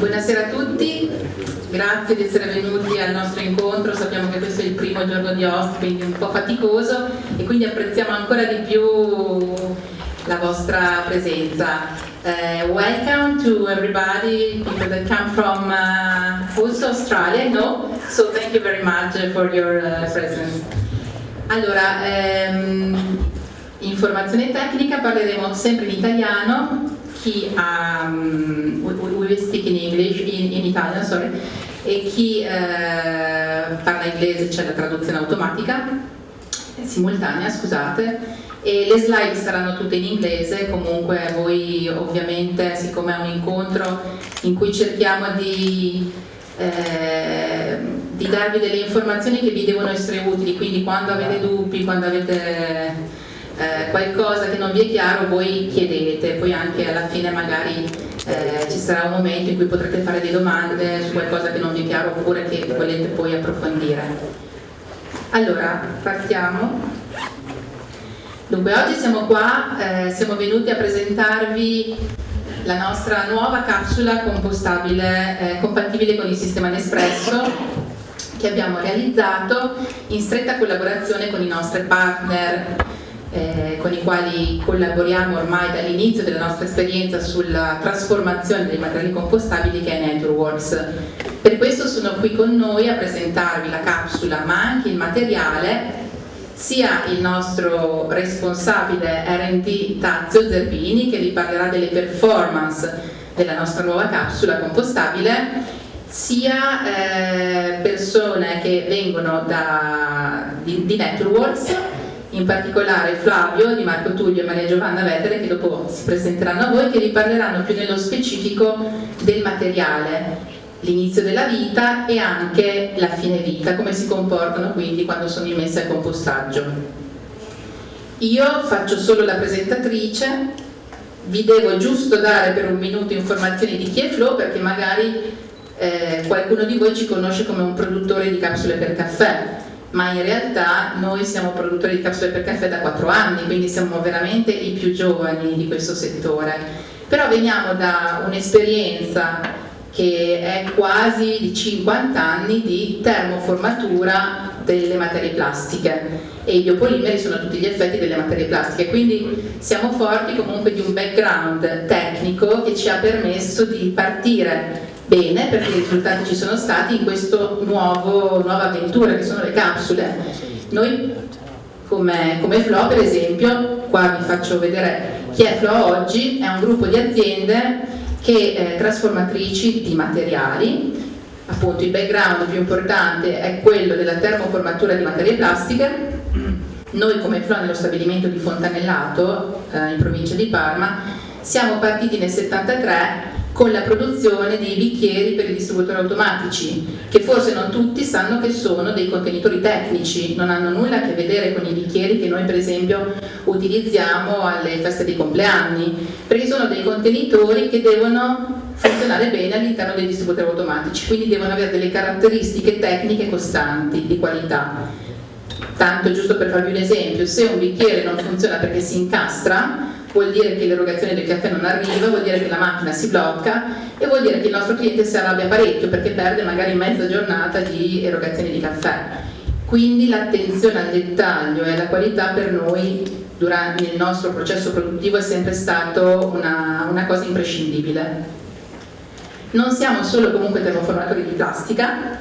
Buonasera a tutti, grazie di essere venuti al nostro incontro, sappiamo che questo è il primo giorno di quindi un po' faticoso e quindi apprezziamo ancora di più la vostra presenza. Uh, welcome to everybody, people that come from uh, also Australia, no? So thank you very much for your uh, presence. Allora, ehm, informazione tecnica, parleremo sempre in italiano, chi um, we, we speak in English, in, in Italian, sorry, e chi eh, parla inglese c'è la traduzione automatica, simultanea, scusate, e le slide saranno tutte in inglese, comunque voi ovviamente, siccome è un incontro in cui cerchiamo di, eh, di darvi delle informazioni che vi devono essere utili, quindi quando avete dubbi, quando avete eh, qualcosa che non vi è chiaro voi chiedete, poi anche alla fine magari eh, ci sarà un momento in cui potrete fare delle domande su qualcosa che non vi è chiaro oppure che volete poi approfondire. Allora, partiamo. Dunque, oggi siamo qua, eh, siamo venuti a presentarvi la nostra nuova capsula compostabile eh, compatibile con il sistema Nespresso che abbiamo realizzato in stretta collaborazione con i nostri partner eh, con i quali collaboriamo ormai dall'inizio della nostra esperienza sulla trasformazione dei materiali compostabili che è Naturworks. Per questo sono qui con noi a presentarvi la capsula ma anche il materiale sia il nostro responsabile R&D Tazio Zerbini che vi parlerà delle performance della nostra nuova capsula compostabile sia eh, persone che vengono da, di, di Naturworks in particolare Flavio, Di Marco Tullio e Maria Giovanna Vetere che dopo si presenteranno a voi che vi parleranno più nello specifico del materiale l'inizio della vita e anche la fine vita, come si comportano quindi quando sono immesse al compostaggio. Io faccio solo la presentatrice, vi devo giusto dare per un minuto informazioni di chi è Flo perché magari eh, qualcuno di voi ci conosce come un produttore di capsule per caffè ma in realtà noi siamo produttori di capsule per caffè da 4 anni, quindi siamo veramente i più giovani di questo settore. Però veniamo da un'esperienza che è quasi di 50 anni di termoformatura delle materie plastiche e i biopolimeri sono tutti gli effetti delle materie plastiche, quindi siamo forti comunque di un background tecnico che ci ha permesso di partire bene perché i risultati ci sono stati in questa nuova avventura che sono le capsule. Noi come, come Flo per esempio, qua vi faccio vedere chi è Flo oggi, è un gruppo di aziende che eh, trasformatrici di materiali, appunto il background più importante è quello della termoformatura di materie plastiche, noi come Flo nello stabilimento di Fontanellato eh, in provincia di Parma siamo partiti nel 73 con la produzione dei bicchieri per i distributori automatici, che forse non tutti sanno che sono dei contenitori tecnici, non hanno nulla a che vedere con i bicchieri che noi per esempio utilizziamo alle feste dei compleanni, perché sono dei contenitori che devono funzionare bene all'interno dei distributori automatici, quindi devono avere delle caratteristiche tecniche costanti, di qualità. Tanto giusto per farvi un esempio, se un bicchiere non funziona perché si incastra, vuol dire che l'erogazione del caffè non arriva, vuol dire che la macchina si blocca e vuol dire che il nostro cliente si arrabbia parecchio perché perde magari mezza giornata di erogazione di caffè. Quindi l'attenzione al dettaglio e alla qualità per noi durante il nostro processo produttivo è sempre stato una, una cosa imprescindibile. Non siamo solo comunque termoformatori di plastica,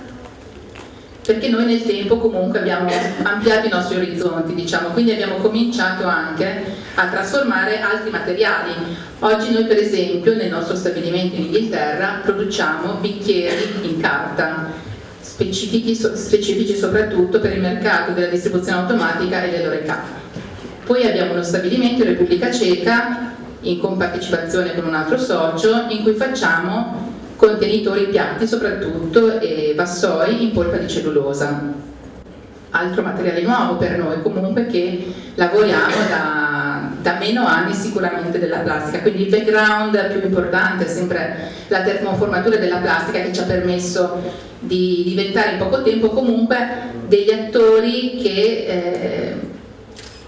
perché noi nel tempo comunque abbiamo ampliato i nostri orizzonti, diciamo, quindi abbiamo cominciato anche a trasformare altri materiali. Oggi noi per esempio nel nostro stabilimento in Inghilterra produciamo bicchieri in carta, specifici, specifici soprattutto per il mercato della distribuzione automatica e dell'oreca. Poi abbiamo uno stabilimento in Repubblica Ceca in compartecipazione con un altro socio in cui facciamo contenitori piatti soprattutto e vassoi in polpa di cellulosa. Altro materiale nuovo per noi comunque che lavoriamo da, da meno anni sicuramente della plastica, quindi il background più importante è sempre la termoformatura della plastica che ci ha permesso di diventare in poco tempo comunque degli attori che eh,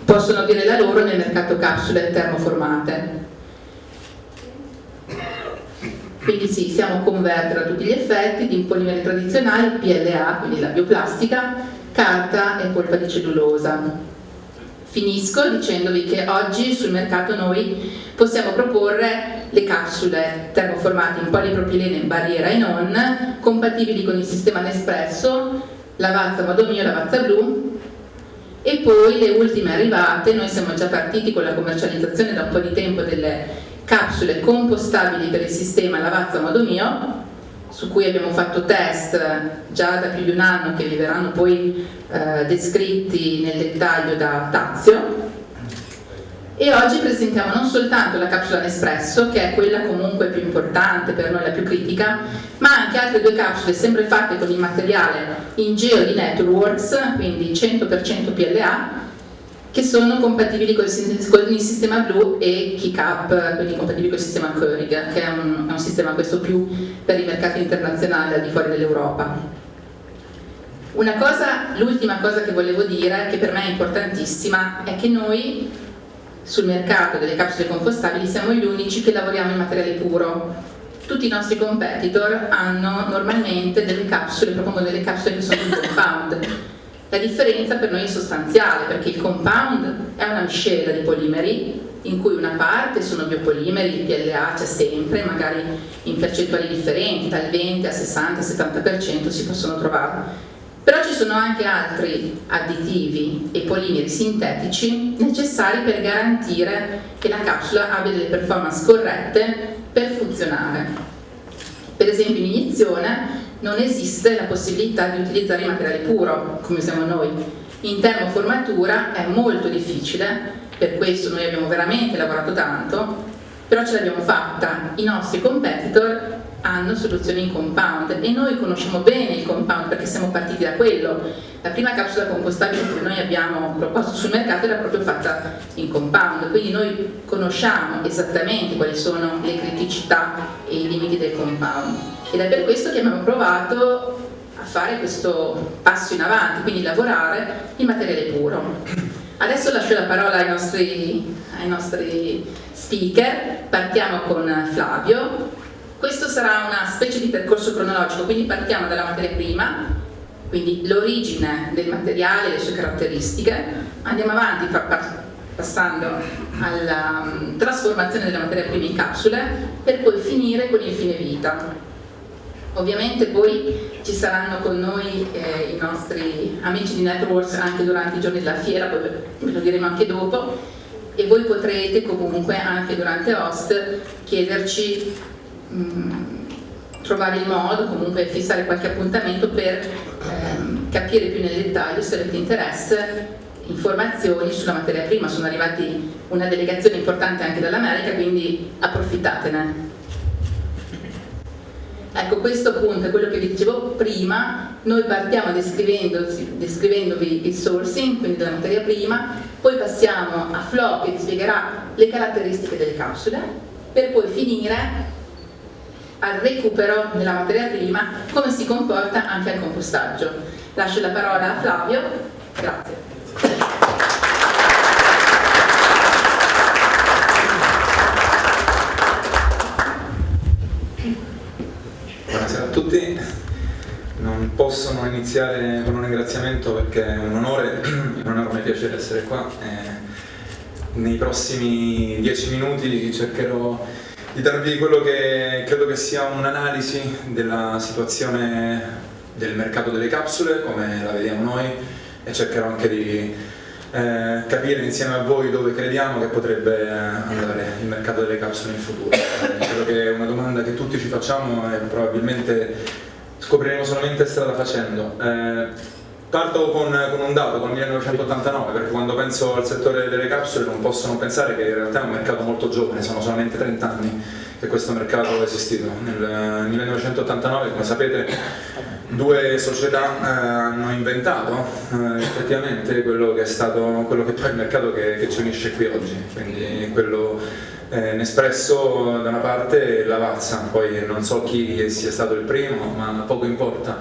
possono dire la loro nel mercato capsule termoformate quindi sì, siamo converter a tutti gli effetti di polimeri tradizionali, PLA, quindi la bioplastica, carta e polpa di cellulosa. Finisco dicendovi che oggi sul mercato noi possiamo proporre le capsule termoformate in polipropilene in barriera e non, compatibili con il sistema Nespresso, Lavazza Modo Mio, Lavazza Blu, e poi le ultime arrivate, noi siamo già partiti con la commercializzazione da un po' di tempo delle capsule compostabili per il sistema Lavazza Modo Mio, su cui abbiamo fatto test già da più di un anno che vi verranno poi eh, descritti nel dettaglio da Tazio. E oggi presentiamo non soltanto la capsula Nespresso che è quella comunque più importante per noi, la più critica ma anche altre due capsule sempre fatte con il materiale Ingeo di Networks quindi 100% PLA che sono compatibili con il, sistema Blue e KeyCap, quindi compatibili con il sistema Keurig, che è un, è un sistema questo più per i mercati internazionali al di fuori dell'Europa. L'ultima cosa che volevo dire, che per me è importantissima, è che noi sul mercato delle capsule compostabili siamo gli unici che lavoriamo in materiale puro. Tutti i nostri competitor hanno normalmente delle capsule, propongono delle capsule che sono compound la differenza per noi è sostanziale perché il compound è una miscela di polimeri in cui una parte sono biopolimeri, il PLA c'è sempre, magari in percentuali differenti, dal 20 al 60-70% si possono trovare. Però ci sono anche altri additivi e polimeri sintetici necessari per garantire che la capsula abbia delle performance corrette per funzionare. Per esempio in iniezione non esiste la possibilità di utilizzare il materiale puro, come usiamo noi. In termoformatura è molto difficile, per questo noi abbiamo veramente lavorato tanto, però ce l'abbiamo fatta. I nostri competitor hanno soluzioni in compound e noi conosciamo bene il compound perché siamo partiti da quello. La prima capsula compostabile che noi abbiamo proposto sul mercato era proprio fatta in compound, quindi noi conosciamo esattamente quali sono le criticità e i limiti del compound ed è per questo che abbiamo provato a fare questo passo in avanti, quindi lavorare in materiale puro. Adesso lascio la parola ai nostri, ai nostri speaker, partiamo con Flavio questo sarà una specie di percorso cronologico, quindi partiamo dalla materia prima, quindi l'origine del materiale e le sue caratteristiche, andiamo avanti passando alla um, trasformazione della materia prima in capsule per poi finire con il fine vita. Ovviamente poi ci saranno con noi eh, i nostri amici di Networks anche durante i giorni della fiera, poi ve lo diremo anche dopo, e voi potrete comunque anche durante Host chiederci Mm, trovare il modo, comunque fissare qualche appuntamento per ehm, capire più nel dettaglio se avete interesse informazioni sulla materia prima, sono arrivati una delegazione importante anche dall'America, quindi approfittatene. Ecco, questo appunto è quello che vi dicevo prima, noi partiamo descrivendovi il sourcing, quindi della materia prima, poi passiamo a Flo che vi spiegherà le caratteristiche delle capsule, per poi finire al recupero della materia prima come si comporta anche al compostaggio. Lascio la parola a Flavio, grazie. Buonasera a tutti, non posso non iniziare con un ringraziamento perché è un onore, è un enorme piacere essere qua. Eh, nei prossimi dieci minuti cercherò di darvi quello che credo che sia un'analisi della situazione del mercato delle capsule, come la vediamo noi, e cercherò anche di eh, capire insieme a voi dove crediamo che potrebbe andare il mercato delle capsule in futuro. Eh, credo che è una domanda che tutti ci facciamo e probabilmente scopriremo solamente strada facendo. Eh, Parto con, con, un dato, con il 1989, perché quando penso al settore delle capsule non posso non pensare che in realtà è un mercato molto giovane, sono solamente 30 anni che questo mercato è esistito. Nel 1989, come sapete, due società eh, hanno inventato eh, effettivamente quello che è stato quello che poi il mercato che, che ci unisce qui oggi, quindi quello eh, Nespresso da una parte e Lavazza, poi non so chi sia stato il primo, ma poco importa.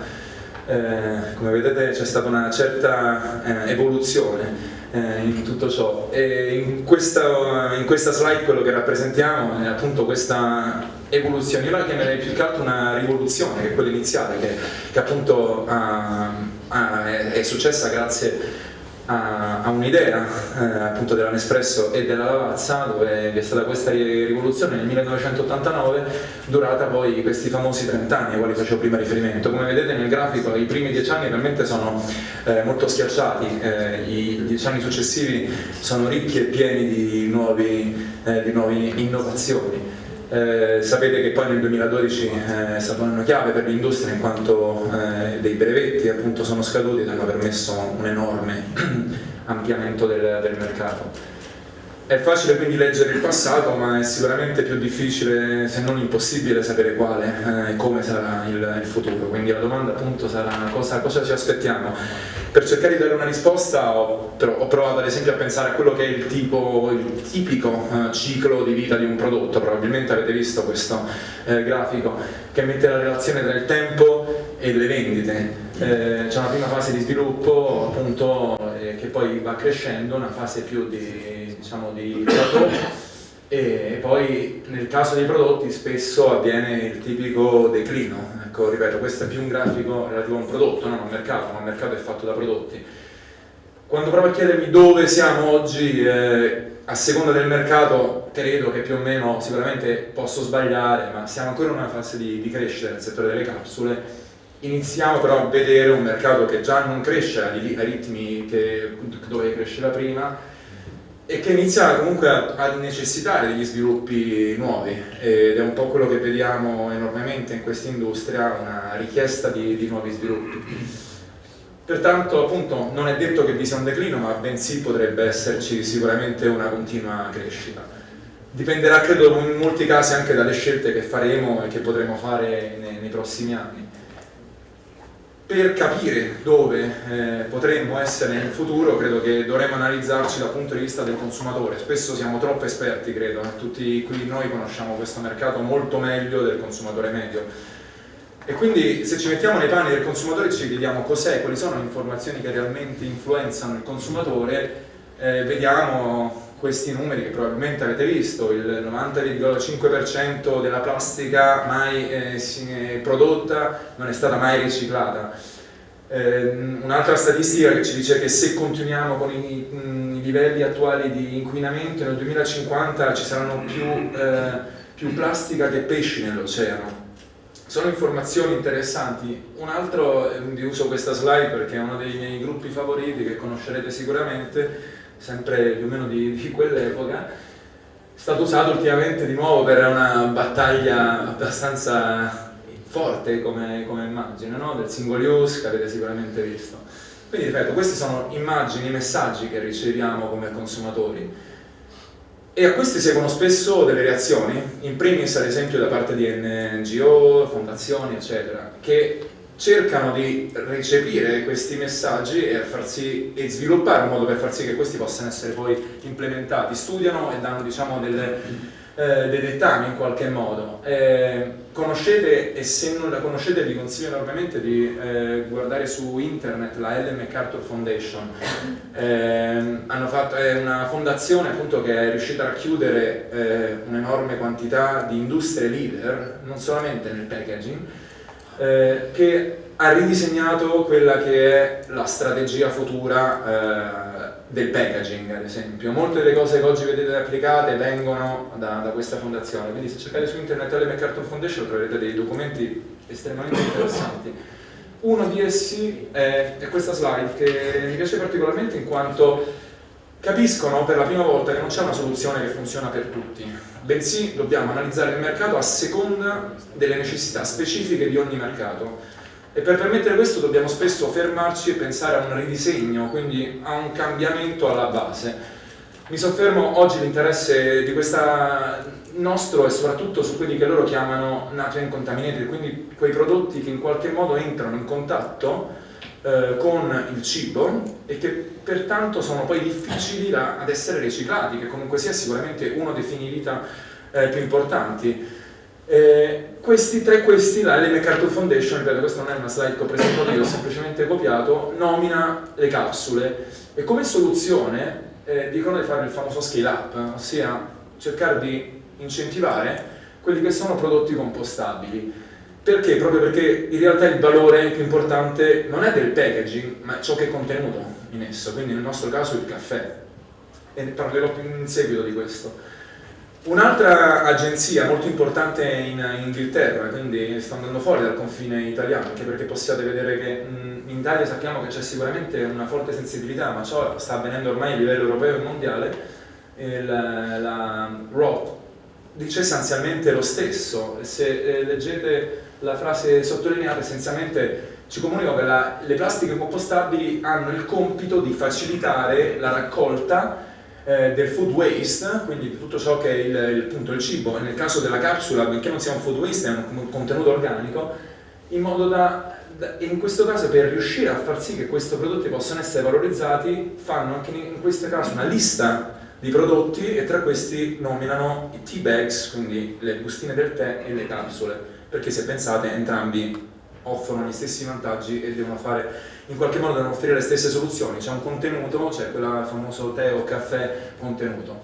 Eh, come vedete c'è stata una certa eh, evoluzione eh, in tutto ciò. In questa, in questa, slide quello che rappresentiamo è appunto questa evoluzioni, io la chiamerei più che altro una rivoluzione, che è quella iniziale, che, che appunto uh, uh, è, è successa grazie a, a un'idea eh, appunto della Nespresso e della Lavazza dove vi è stata questa rivoluzione nel 1989 durata poi questi famosi 30 anni ai quali facevo prima riferimento. Come vedete nel grafico i primi 10 anni realmente sono eh, molto schiacciati eh, i 10 anni successivi sono ricchi e pieni di, nuovi, eh, di nuove innovazioni eh, sapete che poi nel 2012 eh, è stato un anno chiave per l'industria in quanto eh, dei brevetti appunto sono scaduti ed hanno permesso un enorme ampliamento del, del mercato. È facile quindi leggere il passato, ma è sicuramente più difficile, se non impossibile, sapere quale e eh, come sarà il, il, futuro. Quindi la domanda appunto sarà cosa, cosa, ci aspettiamo. Per cercare di dare una risposta ho, ho, provato ad esempio a pensare a quello che è il, tipo, il tipico eh, ciclo di vita di un prodotto. Probabilmente avete visto questo eh, grafico che mette la relazione tra il tempo e le vendite. Eh, c'è una prima fase di sviluppo appunto eh, che poi va crescendo, una fase più di diciamo, di prodotto e poi nel caso dei prodotti spesso avviene il tipico declino. Ecco, ripeto, questo è più un grafico relativo a un prodotto, non a un mercato, ma il mercato è fatto da prodotti. Quando provo a chiedermi dove siamo oggi, eh, a seconda del mercato, credo che più o meno, sicuramente posso sbagliare, ma siamo ancora in una fase di, di crescita nel settore delle capsule. Iniziamo però a vedere un mercato che già non cresce ai ritmi che, dove cresceva prima, e che inizia comunque a, a, necessitare degli sviluppi nuovi ed è un po' quello che vediamo enormemente in questa industria, una richiesta di, di nuovi sviluppi. Pertanto appunto non è detto che vi sia un declino, ma bensì potrebbe esserci sicuramente una continua crescita. Dipenderà credo in molti casi anche dalle scelte che faremo e che potremo fare nei, nei prossimi anni per capire dove eh, potremmo essere nel futuro credo che dovremmo analizzarci dal punto di vista del consumatore spesso siamo troppo esperti credo eh. tutti qui noi conosciamo questo mercato molto meglio del consumatore medio e quindi se ci mettiamo nei panni del consumatore ci chiediamo cos'è, quali sono le informazioni che realmente influenzano il consumatore eh, vediamo questi numeri che probabilmente avete visto, il 90,5% della plastica mai eh, prodotta non è stata mai riciclata. Eh, Un'altra statistica che ci dice che se continuiamo con i, mh, i, livelli attuali di inquinamento nel 2050 ci saranno più, eh, più plastica che pesci nell'oceano. Sono informazioni interessanti. Un altro, eh, vi uso questa slide perché è uno dei miei gruppi favoriti che conoscerete sicuramente, sempre più o meno di, di quell'epoca, è stato usato ultimamente di nuovo per una battaglia abbastanza forte come, come immagine, no? del single use che avete sicuramente visto. Quindi ripeto, queste sono immagini, messaggi che riceviamo come consumatori e a questi seguono spesso delle reazioni, in primis ad esempio da parte di NGO, fondazioni eccetera, che cercano di recepire questi messaggi e, farsi, e, sviluppare un modo per far sì che questi possano essere poi implementati, studiano e danno diciamo, delle, eh, dei dettami in qualche modo. Eh, conoscete, e se non la conoscete vi consiglio enormemente di eh, guardare su internet la Ellen MacArthur Foundation. Ehm, fatto, è una fondazione appunto, che è riuscita a racchiudere eh, un'enorme quantità di industrie leader, non solamente nel packaging, eh, che ha ridisegnato quella che è la strategia futura eh, del packaging, ad esempio. Molte delle cose che oggi vedete applicate vengono da, da questa fondazione, quindi se cercate su internet la MacArthur Foundation troverete dei documenti estremamente interessanti. Uno di essi è, è questa slide che mi piace particolarmente in quanto capiscono per la prima volta che non c'è una soluzione che funziona per tutti, bensì dobbiamo analizzare il mercato a seconda delle necessità specifiche di ogni mercato e per permettere questo dobbiamo spesso fermarci e pensare a un ridisegno, quindi a un cambiamento alla base. Mi soffermo oggi l'interesse di questa nostro è soprattutto su quelli che loro chiamano nutrient contaminated, quindi quei prodotti che in qualche modo entrano in contatto eh, con il cibo e che pertanto sono poi difficili da, ad essere riciclati, che comunque sia sicuramente uno dei fini vita eh, più importanti. Eh, questi, tra questi, la LM Cartoon Foundation, ripeto questa non è una slide che ho presentato io, ho semplicemente copiato, nomina le capsule e come soluzione eh, dicono di fare il famoso scale up, ossia cercare di incentivare quelli che sono prodotti compostabili. Perché? Proprio perché in realtà il valore più importante non è del packaging, ma ciò che è contenuto in esso, quindi nel nostro caso il caffè. E ne parlerò più in seguito di questo. Un'altra agenzia molto importante in, in, Inghilterra, quindi sta andando fuori dal confine italiano, anche perché possiate vedere che in Italia sappiamo che c'è sicuramente una forte sensibilità, ma ciò sta avvenendo ormai a livello europeo e mondiale, la, la ROT dice essenzialmente lo stesso, se eh, leggete la frase sottolineata essenzialmente ci comunica che la, le plastiche compostabili hanno il compito di facilitare la raccolta eh, del food waste, quindi di tutto ciò che è il, il, appunto, il cibo, nel caso della capsula, benché non sia un food waste, è un, un contenuto organico, in modo da, da, in questo caso per riuscire a far sì che questi prodotti possano essere valorizzati, fanno anche in questo caso una lista di prodotti e tra questi nominano i tea bags, quindi le bustine del tè e le capsule, perché se pensate entrambi offrono gli stessi vantaggi e devono fare, in qualche modo devono offrire le stesse soluzioni, c'è un contenuto, c'è quel famoso tè o caffè contenuto.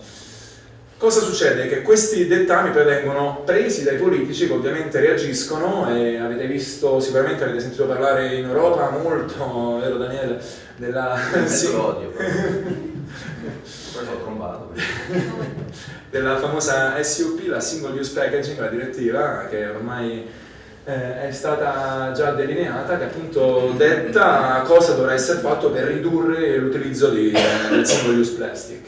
Cosa succede? Che questi dettami poi vengono presi dai politici che ovviamente reagiscono e avete visto, sicuramente avete sentito parlare in Europa molto, vero Daniele? Della... Sì. L'odio. Poi sono trombato. della famosa SUP, la Single Use Packaging, la direttiva che ormai eh, è stata già delineata che appunto detta cosa dovrà essere fatto per ridurre l'utilizzo di, eh, del single use plastic.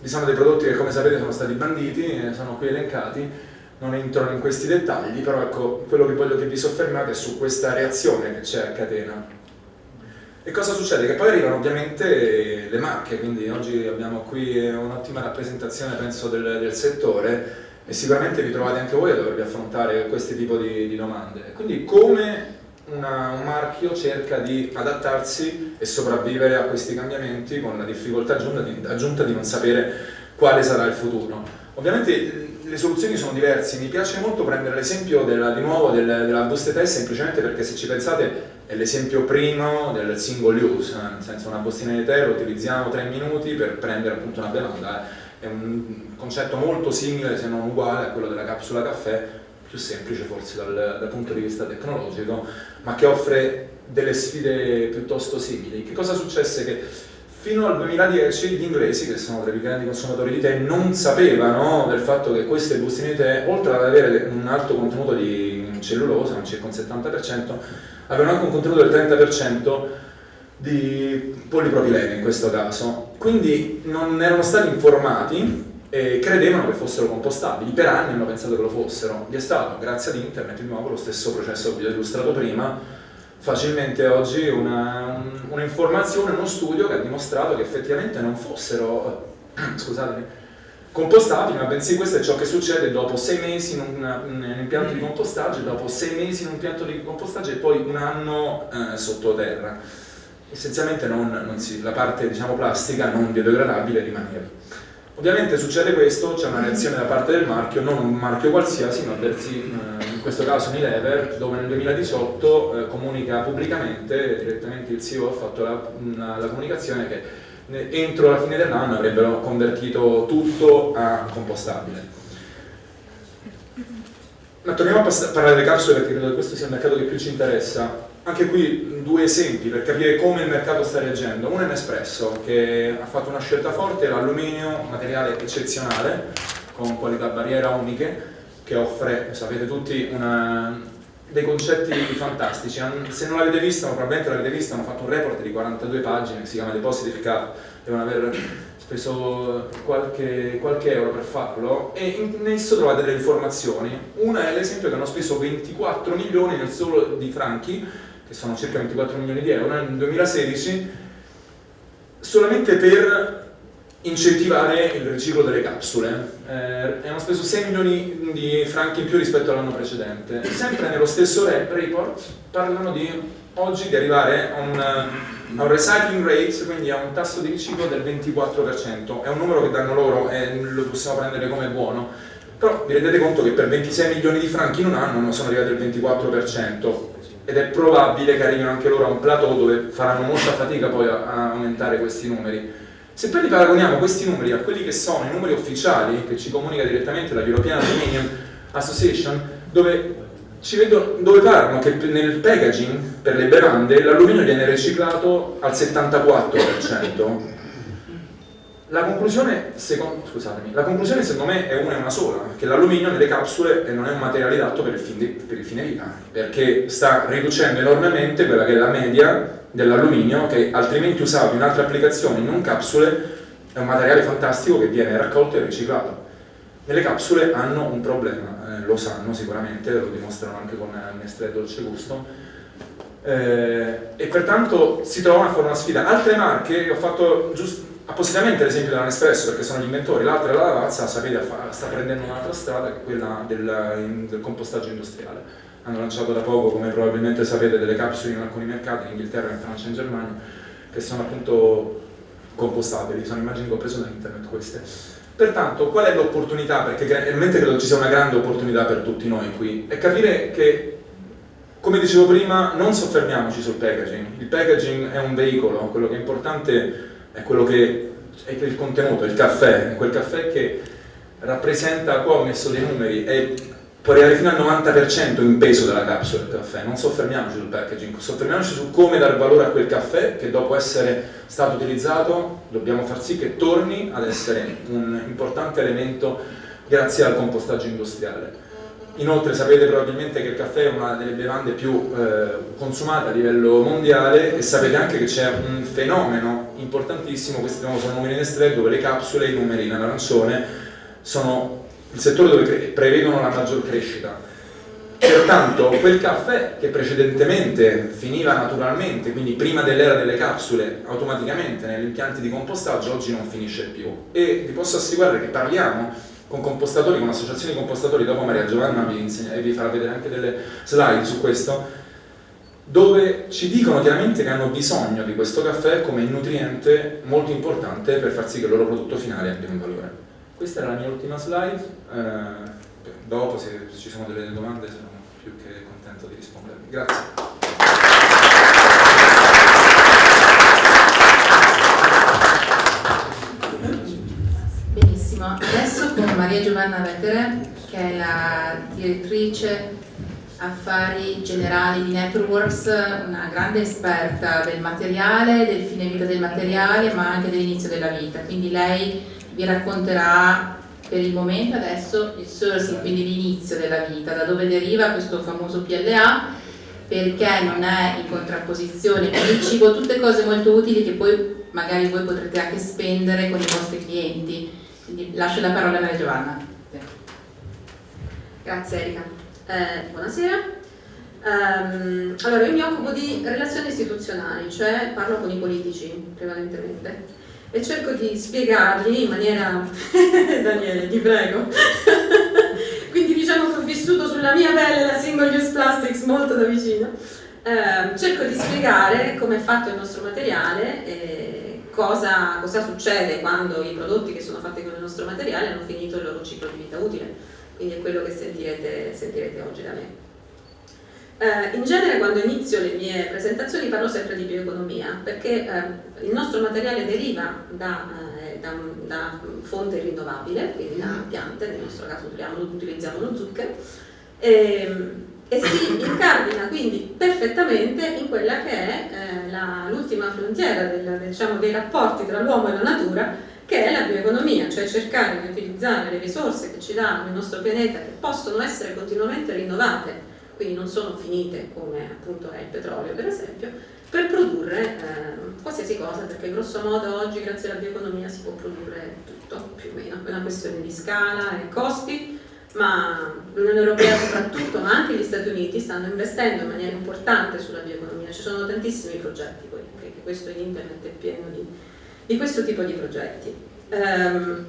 Vi sono dei prodotti che come sapete sono stati banditi, sono qui elencati, non entro in questi dettagli, però ecco, quello che voglio che vi soffermate è su questa reazione che c'è a catena. E cosa succede? Che poi arrivano ovviamente le marche, quindi oggi abbiamo qui un'ottima rappresentazione penso del, del settore, e sicuramente vi trovate anche voi a dovervi affrontare questo tipo di, di domande. Quindi come una, un marchio cerca di adattarsi e sopravvivere a questi cambiamenti con la difficoltà aggiunta di, aggiunta di non sapere quale sarà il futuro. Ovviamente le soluzioni sono diverse, mi piace molto prendere l'esempio di nuovo del, della busta test semplicemente perché se ci pensate è l'esempio primo del single use, eh, nel senso una bustina di tè lo utilizziamo tre minuti per prendere appunto una bevanda è un concetto molto simile se non uguale a quello della capsula caffè, più semplice forse dal, dal punto di vista tecnologico, ma che offre delle sfide piuttosto simili. Che cosa successe? Che fino al 2010 gli inglesi, che sono tra i più grandi consumatori di tè, non sapevano del fatto che queste bustine di tè, oltre ad avere un alto contenuto di cellulosa, circa un 70%, avevano anche un contenuto del 30% di polipropilene in questo caso. Quindi non erano stati informati e credevano che fossero compostabili, per anni hanno pensato che lo fossero. Vi è stato, grazie ad internet, di nuovo lo stesso processo che vi ho illustrato prima, facilmente oggi un'informazione, un uno studio che ha dimostrato che effettivamente non fossero, scusatemi, compostabili, ma bensì questo è ciò che succede dopo sei mesi in un, in un impianto di compostaggio, dopo sei mesi in un impianto di compostaggio e poi un anno eh, sottoterra essenzialmente non, non si, la parte diciamo, plastica non biodegradabile rimaneva. Ovviamente succede questo, c'è una reazione da parte del marchio, non un marchio qualsiasi, ma in questo caso Unilever, dove nel 2018 eh, comunica pubblicamente, direttamente il CEO ha fatto la, una, la comunicazione che entro la fine dell'anno avrebbero convertito tutto a compostabile. Ma torniamo a parlare delle capsule perché credo che questo sia il mercato che più ci interessa anche qui due esempi per capire come il mercato sta reagendo. Uno è Nespresso che ha fatto una scelta forte, l'alluminio, materiale eccezionale, con qualità barriera uniche, che offre, sapete tutti, una, dei concetti fantastici. Se non l'avete vista, probabilmente l'avete vista, hanno fatto un report di 42 pagine che si chiama Depositi Cap, devono aver speso qualche, qualche, euro per farlo e in esso trovate delle informazioni. Una è l'esempio che hanno speso 24 milioni nel solo di franchi che sono circa 24 milioni di euro, nel 2016 solamente per incentivare il riciclo delle capsule. Eh, hanno speso 6 milioni di franchi in più rispetto all'anno precedente. Sempre nello stesso report parlano di oggi di arrivare a un, a un, recycling rate, quindi a un tasso di riciclo del 24%. È un numero che danno loro e lo possiamo prendere come buono. Però vi rendete conto che per 26 milioni di franchi in un anno non sono arrivati al 24% ed è probabile che arrivino anche loro a un plateau dove faranno molta fatica poi a, a aumentare questi numeri. Se poi li paragoniamo questi numeri a quelli che sono i numeri ufficiali che ci comunica direttamente la European Dominion, Association dove, ci vedo, dove parlano che nel packaging per le bevande l'alluminio viene riciclato al 74%. La conclusione, secondo, la conclusione, secondo, me è una e una sola, che l'alluminio nelle capsule non è un materiale adatto per il, di, per il, fine vita, perché sta riducendo enormemente quella che è la media dell'alluminio che altrimenti usato in altre applicazioni, non capsule, è un materiale fantastico che viene raccolto e riciclato. Nelle capsule hanno un problema, eh, lo sanno sicuramente, lo dimostrano anche con Nestlé Dolce Gusto, eh, e pertanto si trovano a fare una sfida. Altre marche, ho fatto giusto appositamente l'esempio della Nespresso perché sono gli inventori, l'altra è la Lavazza, sapete, sta prendendo un'altra strada che è quella del, del, compostaggio industriale. Hanno lanciato da poco, come probabilmente sapete, delle capsule in alcuni mercati, in Inghilterra, in Francia e in Germania, che sono appunto compostabili, sono immagini che ho preso da internet queste. Pertanto, qual è l'opportunità? Perché realmente credo ci sia una grande opportunità per tutti noi qui, è capire che, come dicevo prima, non soffermiamoci sul packaging. Il packaging è un veicolo, quello che è importante è quello che è il contenuto, il caffè, è quel caffè che rappresenta, qua ho messo dei numeri, è, può arrivare fino al 90% in peso della capsula del caffè, non soffermiamoci sul packaging, soffermiamoci su come dare valore a quel caffè che dopo essere stato utilizzato dobbiamo far sì che torni ad essere un importante elemento grazie al compostaggio industriale. Inoltre sapete probabilmente che il caffè è una delle bevande più eh, consumate a livello mondiale e sapete anche che c'è un fenomeno importantissimo, questi sono numeri Nestlé, dove le capsule, i numeri in arancione, sono il settore dove prevedono la maggior crescita. Pertanto quel caffè che precedentemente finiva naturalmente, quindi prima dell'era delle capsule, automaticamente negli impianti di compostaggio, oggi non finisce più. E vi posso assicurare che parliamo con compostatori, con associazioni di compostatori, dopo Maria Giovanna vi, insegna, e vi farà vedere anche delle slide su questo, dove ci dicono chiaramente che hanno bisogno di questo caffè come nutriente molto importante per far sì che il loro prodotto finale abbia un valore. Questa era la mia ultima slide, eh, dopo se ci sono delle domande sono più che contento di rispondervi. Grazie. Adesso con Giovanna Vettere, che è la direttrice affari generali di Networks, una grande esperta del materiale, del fine vita del materiale, ma anche dell'inizio della vita. Quindi lei vi racconterà per il momento adesso il sourcing, quindi l'inizio della vita, da dove deriva questo famoso PLA, perché non è in contrapposizione con il cibo, tutte cose molto utili che poi magari voi potrete anche spendere con i vostri clienti quindi lascio la parola a Maria Giovanna. Grazie Erika. Eh, buonasera. Um, allora, io mi occupo di relazioni istituzionali, cioè parlo con i politici prevalentemente e cerco di spiegargli in maniera... Daniele, ti prego. Quindi diciamo che ho vissuto sulla mia pelle la single use plastics molto da vicino. Eh, cerco di spiegare come è fatto il nostro materiale e cosa, cosa, succede quando i prodotti che sono fatti con il nostro materiale hanno finito il loro ciclo di vita utile, quindi è quello che sentirete, sentirete oggi da me. Eh, in genere quando inizio le mie presentazioni parlo sempre di bioeconomia perché eh, il nostro materiale deriva da, eh, da, da, fonte rinnovabile, quindi da piante, nel nostro caso utilizziamo, lo zucchero, e, ehm, e si incardina quindi perfettamente in quella che è eh, l'ultima frontiera del, diciamo, dei rapporti tra l'uomo e la natura che è la bioeconomia, cioè cercare di utilizzare le risorse che ci dà il nostro pianeta che possono essere continuamente rinnovate, quindi non sono finite come appunto è il petrolio per esempio, per produrre eh, qualsiasi cosa, perché grosso modo oggi grazie alla bioeconomia si può produrre tutto più o meno, è una questione di scala e costi, ma l'Unione Europea soprattutto, ma anche gli Stati Uniti stanno investendo in maniera importante sulla bioeconomia, ci sono tantissimi progetti, poi, perché questo in internet è pieno di, di questo tipo di progetti. Um,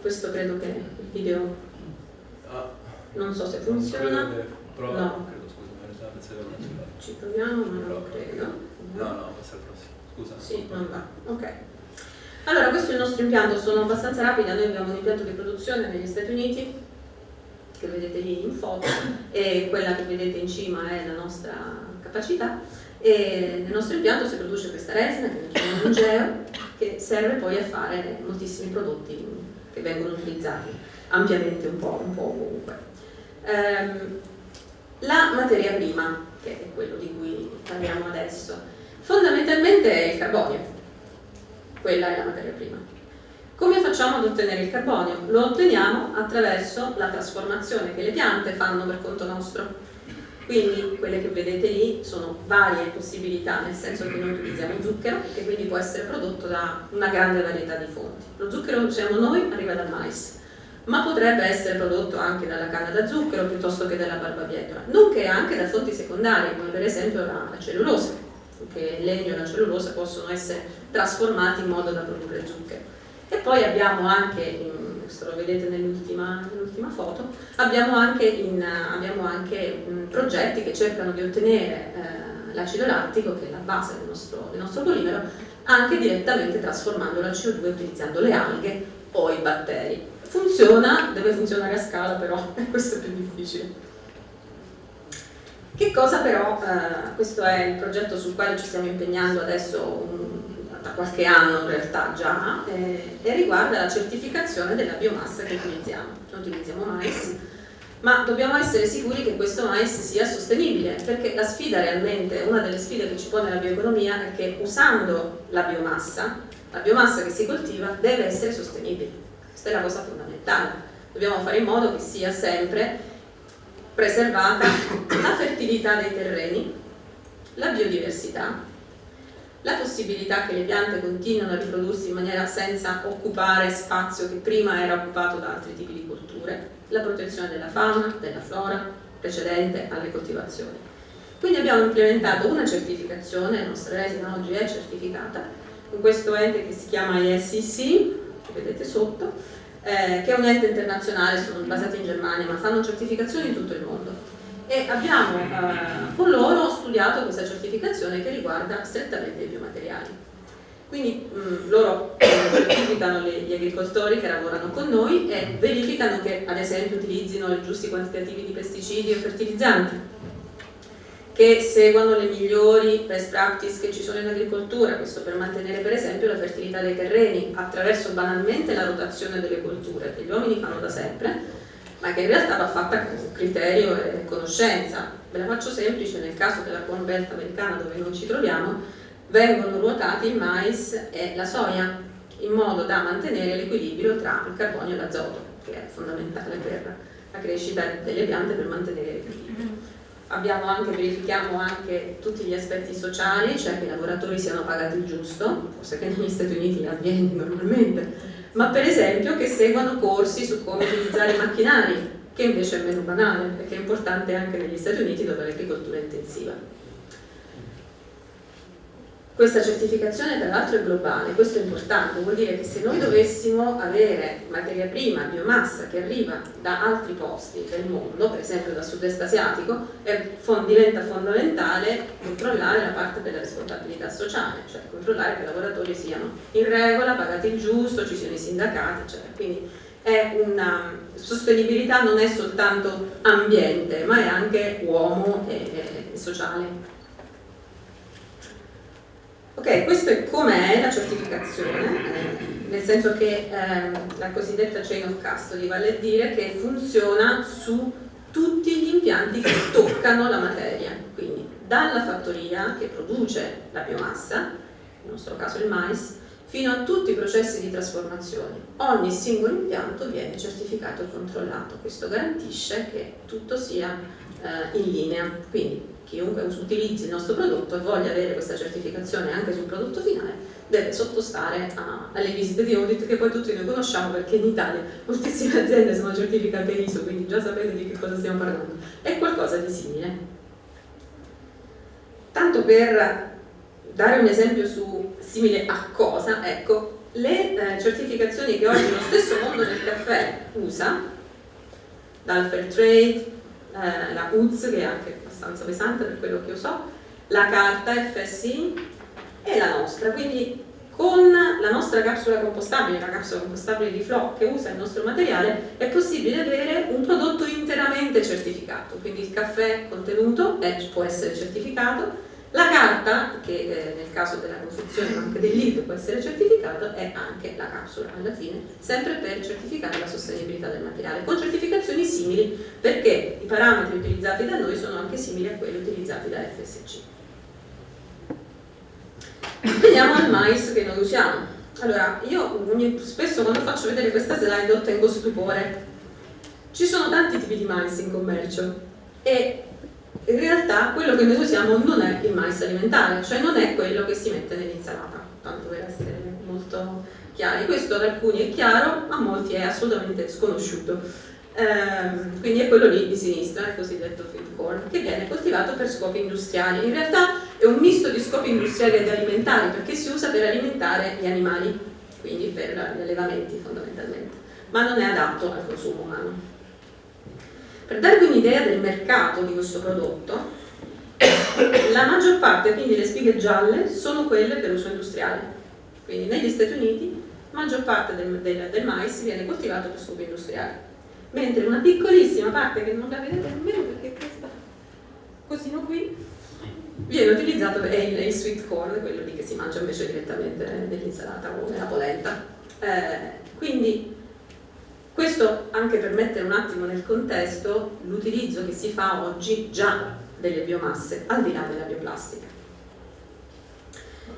questo credo che il video ah. non so se funziona. Prova, no. credo, scusa, Ci proviamo, ma non lo credo. No, no, passa al prossimo. Scusa. Sì, non va. Ok. Allora, questo è il nostro impianto, sono abbastanza rapida, noi abbiamo un impianto di produzione negli Stati Uniti che vedete lì in foto e quella che vedete in cima è la nostra capacità e nel nostro impianto si produce questa resina che noi chiamiamo Angeo che serve poi a fare moltissimi prodotti che vengono utilizzati ampiamente un po', un po ovunque. Ehm, la materia prima, che è quello di cui parliamo adesso, fondamentalmente è il carbonio, quella è la materia prima. Come facciamo ad ottenere il carbonio? Lo otteniamo attraverso la trasformazione che le piante fanno per conto nostro. Quindi quelle che vedete lì sono varie possibilità, nel senso che noi utilizziamo zucchero, che quindi può essere prodotto da una grande varietà di fonti. Lo zucchero che usiamo noi arriva dal mais, ma potrebbe essere prodotto anche dalla canna da zucchero piuttosto che dalla barbabietola, nonché anche da fonti secondarie, come per esempio la, cellulosa, che il legno e la cellulosa possono essere trasformati in modo da produrre zucchero. E poi abbiamo anche, questo lo vedete nell'ultima nell foto, abbiamo anche, in, abbiamo anche mh, progetti che cercano di ottenere eh, l'acido lattico, che è la base del nostro, del nostro polimero, anche direttamente trasformando la CO2 utilizzando le alghe o i batteri. Funziona, deve funzionare a scala però, questo è più difficile. Che cosa però, eh, questo è il progetto sul quale ci stiamo impegnando adesso un, da qualche anno in realtà già, eh, e riguarda la certificazione della biomassa che utilizziamo. Noi utilizziamo mais, ma dobbiamo essere sicuri che questo mais sia sostenibile, perché la sfida realmente, una delle sfide che ci pone la bioeconomia è che usando la biomassa, la biomassa che si coltiva deve essere sostenibile questa è la cosa fondamentale. Dobbiamo fare in modo che sia sempre preservata la fertilità dei terreni, la biodiversità, la possibilità che le piante continuino a riprodursi in maniera senza occupare spazio che prima era occupato da altri tipi di colture, la protezione della fauna, della flora precedente alle coltivazioni. Quindi abbiamo implementato una certificazione, la nostra resina oggi è certificata, con questo ente che si chiama ISCC, che vedete sotto, eh, che è un ente internazionale, sono basati in Germania, ma fanno certificazioni in tutto il mondo. E abbiamo eh, con loro studiato questa certificazione che riguarda strettamente i biomateriali. Quindi mh, mm, loro certificano gli agricoltori che lavorano con noi e verificano che ad esempio utilizzino i giusti quantitativi di pesticidi e fertilizzanti che seguano le migliori best practice che ci sono in agricoltura, questo per mantenere per esempio la fertilità dei terreni attraverso banalmente la rotazione delle colture che gli uomini fanno da sempre, ma che in realtà va fatta con criterio e conoscenza. Ve la faccio semplice, nel caso della Corn Belt americana dove non ci troviamo, vengono ruotati il mais e la soia in modo da mantenere l'equilibrio tra il carbonio e l'azoto, che è fondamentale per la crescita delle piante per mantenere l'equilibrio abbiamo anche, verifichiamo anche tutti gli aspetti sociali, cioè che i lavoratori siano pagati il giusto, forse che negli Stati Uniti avviene normalmente, ma per esempio che seguano corsi su come utilizzare macchinari, che invece è meno banale, perché è importante anche negli Stati Uniti dove l'agricoltura è intensiva. Questa certificazione tra l'altro è globale, questo è importante, vuol dire che se noi dovessimo avere materia prima, biomassa che arriva da altri posti del mondo, per esempio dal sud-est asiatico, diventa fondamentale controllare la parte della responsabilità sociale, cioè controllare che i lavoratori siano in regola, pagati il giusto, ci siano i sindacati, eccetera. Quindi è una sostenibilità non è soltanto ambiente, ma è anche uomo e, e sociale. Ok, questo è com'è la certificazione, eh, nel senso che eh, la cosiddetta chain of custody vale a dire che funziona su tutti gli impianti che toccano la materia, quindi dalla fattoria che produce la biomassa, nel nostro caso il mais, fino a tutti i processi di trasformazione. Ogni singolo impianto viene certificato e controllato, questo garantisce che tutto sia eh, in linea. Quindi chiunque utilizzi il nostro prodotto e voglia avere questa certificazione anche sul prodotto finale deve sottostare a, alle visite di audit che poi tutti noi conosciamo perché in Italia moltissime aziende sono certificate ISO, quindi già sapete di che cosa stiamo parlando. È qualcosa di simile. Tanto per dare un esempio su simile a cosa, ecco, le eh, certificazioni che oggi lo stesso mondo del caffè usa, dal Fair Trade, eh, la UZ che è anche abbastanza pesante per quello che io so, la carta FSI e la nostra, quindi con la nostra capsula compostabile, la capsula compostabile di Flow che usa il nostro materiale, è possibile avere un prodotto interamente certificato, quindi il caffè contenuto può essere certificato, La carta, che eh, nel caso della confezione ma anche del lead può essere certificato, è anche la capsula alla fine, sempre per certificare la sostenibilità del materiale, con certificazioni simili perché i parametri utilizzati da noi sono anche simili a quelli utilizzati da FSC. Veniamo al mais che noi usiamo. Allora, io spesso quando faccio vedere questa slide ottengo stupore. Ci sono tanti tipi di mais in commercio e in realtà quello che noi usiamo non è il mais alimentare, cioè non è quello che si mette nell'insalata, tanto per essere molto chiari. Questo ad alcuni è chiaro, a molti è assolutamente sconosciuto. Ehm, quindi è quello lì di sinistra, il cosiddetto feed corn, che viene coltivato per scopi industriali. In realtà è un misto di scopi industriali ed alimentari, perché si usa per alimentare gli animali, quindi per gli allevamenti fondamentalmente, ma non è adatto al consumo umano. Per darvi un'idea del mercato di questo prodotto, la maggior parte, quindi le spighe gialle, sono quelle per uso industriale. Quindi negli Stati Uniti la maggior parte del, del, del mais viene coltivato per scopi industriali, mentre una piccolissima parte, che non la vedete nemmeno perché questa cosino qui, viene utilizzato è il, il, sweet corn, quello lì che si mangia invece direttamente nell'insalata o nella polenta. Eh, quindi questo anche per mettere un attimo nel contesto l'utilizzo che si fa oggi già delle biomasse, al di là della bioplastica.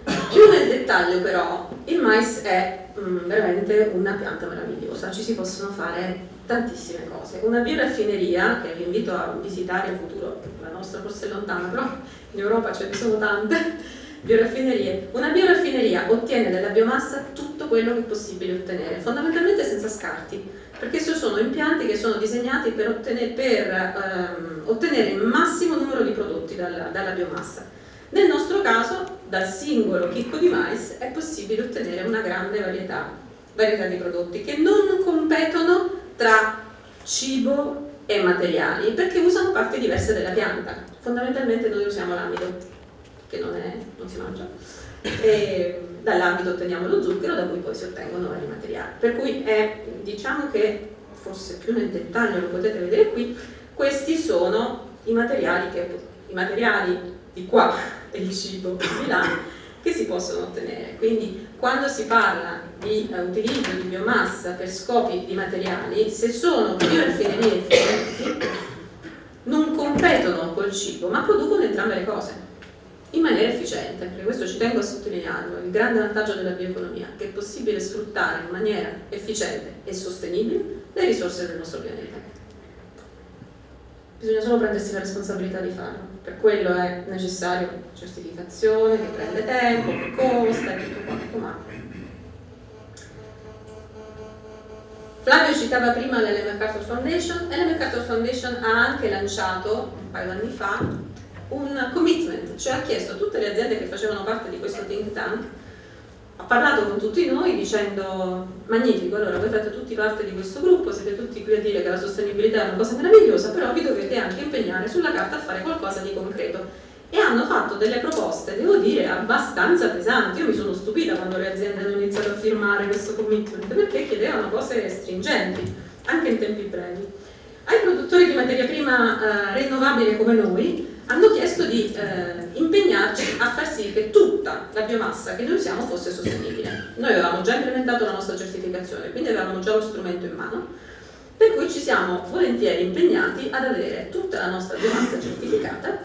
Più nel dettaglio però, il mais è mm, veramente una pianta meravigliosa, ci si possono fare tantissime cose. Una bioraffineria, che vi invito a visitare in futuro, la nostra forse è lontana, però in Europa ce ne sono tante, bioraffinerie. Una bioraffineria ottiene dalla biomassa tutto quello che è possibile ottenere, fondamentalmente senza scarti perché sono impianti che sono disegnati per ottenere, per, ehm, ottenere il massimo numero di prodotti dalla, dalla biomassa. Nel nostro caso, dal singolo chicco di mais è possibile ottenere una grande varietà, varietà di prodotti che non competono tra cibo e materiali, perché usano parti diverse della pianta. Fondamentalmente noi usiamo l'amido, che non, è, non si mangia, e dall'ambito otteniamo lo zucchero da cui poi si ottengono vari materiali. Per cui è, diciamo che, forse più nel dettaglio lo potete vedere qui, questi sono i materiali, che, i materiali di qua e il cibo di là che si possono ottenere. Quindi quando si parla di uh, utilizzo di biomassa per scopi di materiali, se sono bioraffinerie efficienti, non competono col cibo, ma producono entrambe le cose in maniera efficiente, perché questo ci tengo a sottolinearlo, il grande vantaggio della bioeconomia, che è possibile sfruttare in maniera efficiente e sostenibile le risorse del nostro pianeta. Bisogna solo prendersi la responsabilità di farlo, per quello è necessario certificazione, che prende tempo, che costa e tutto quanto, ma Flavio citava prima l'Ellen MacArthur Foundation, l'Ellen MacArthur Foundation ha anche lanciato un paio di anni fa un commitment, cioè ha chiesto a tutte le aziende che facevano parte di questo think tank, ha parlato con tutti noi dicendo magnifico, allora voi fate tutti parte di questo gruppo, siete tutti qui a dire che la sostenibilità è una cosa meravigliosa, però vi dovete anche impegnare sulla carta a fare qualcosa di concreto. E hanno fatto delle proposte, devo dire, abbastanza pesanti. Io mi sono stupita quando le aziende hanno iniziato a firmare questo commitment, perché chiedevano cose stringenti, anche in tempi brevi. Ai produttori di materia prima eh, rinnovabile come noi, hanno chiesto di eh, impegnarci a far sì che tutta la biomassa che noi usiamo fosse sostenibile. Noi avevamo già implementato la nostra certificazione, quindi avevamo già lo strumento in mano, per cui ci siamo volentieri impegnati ad avere tutta la nostra biomassa certificata,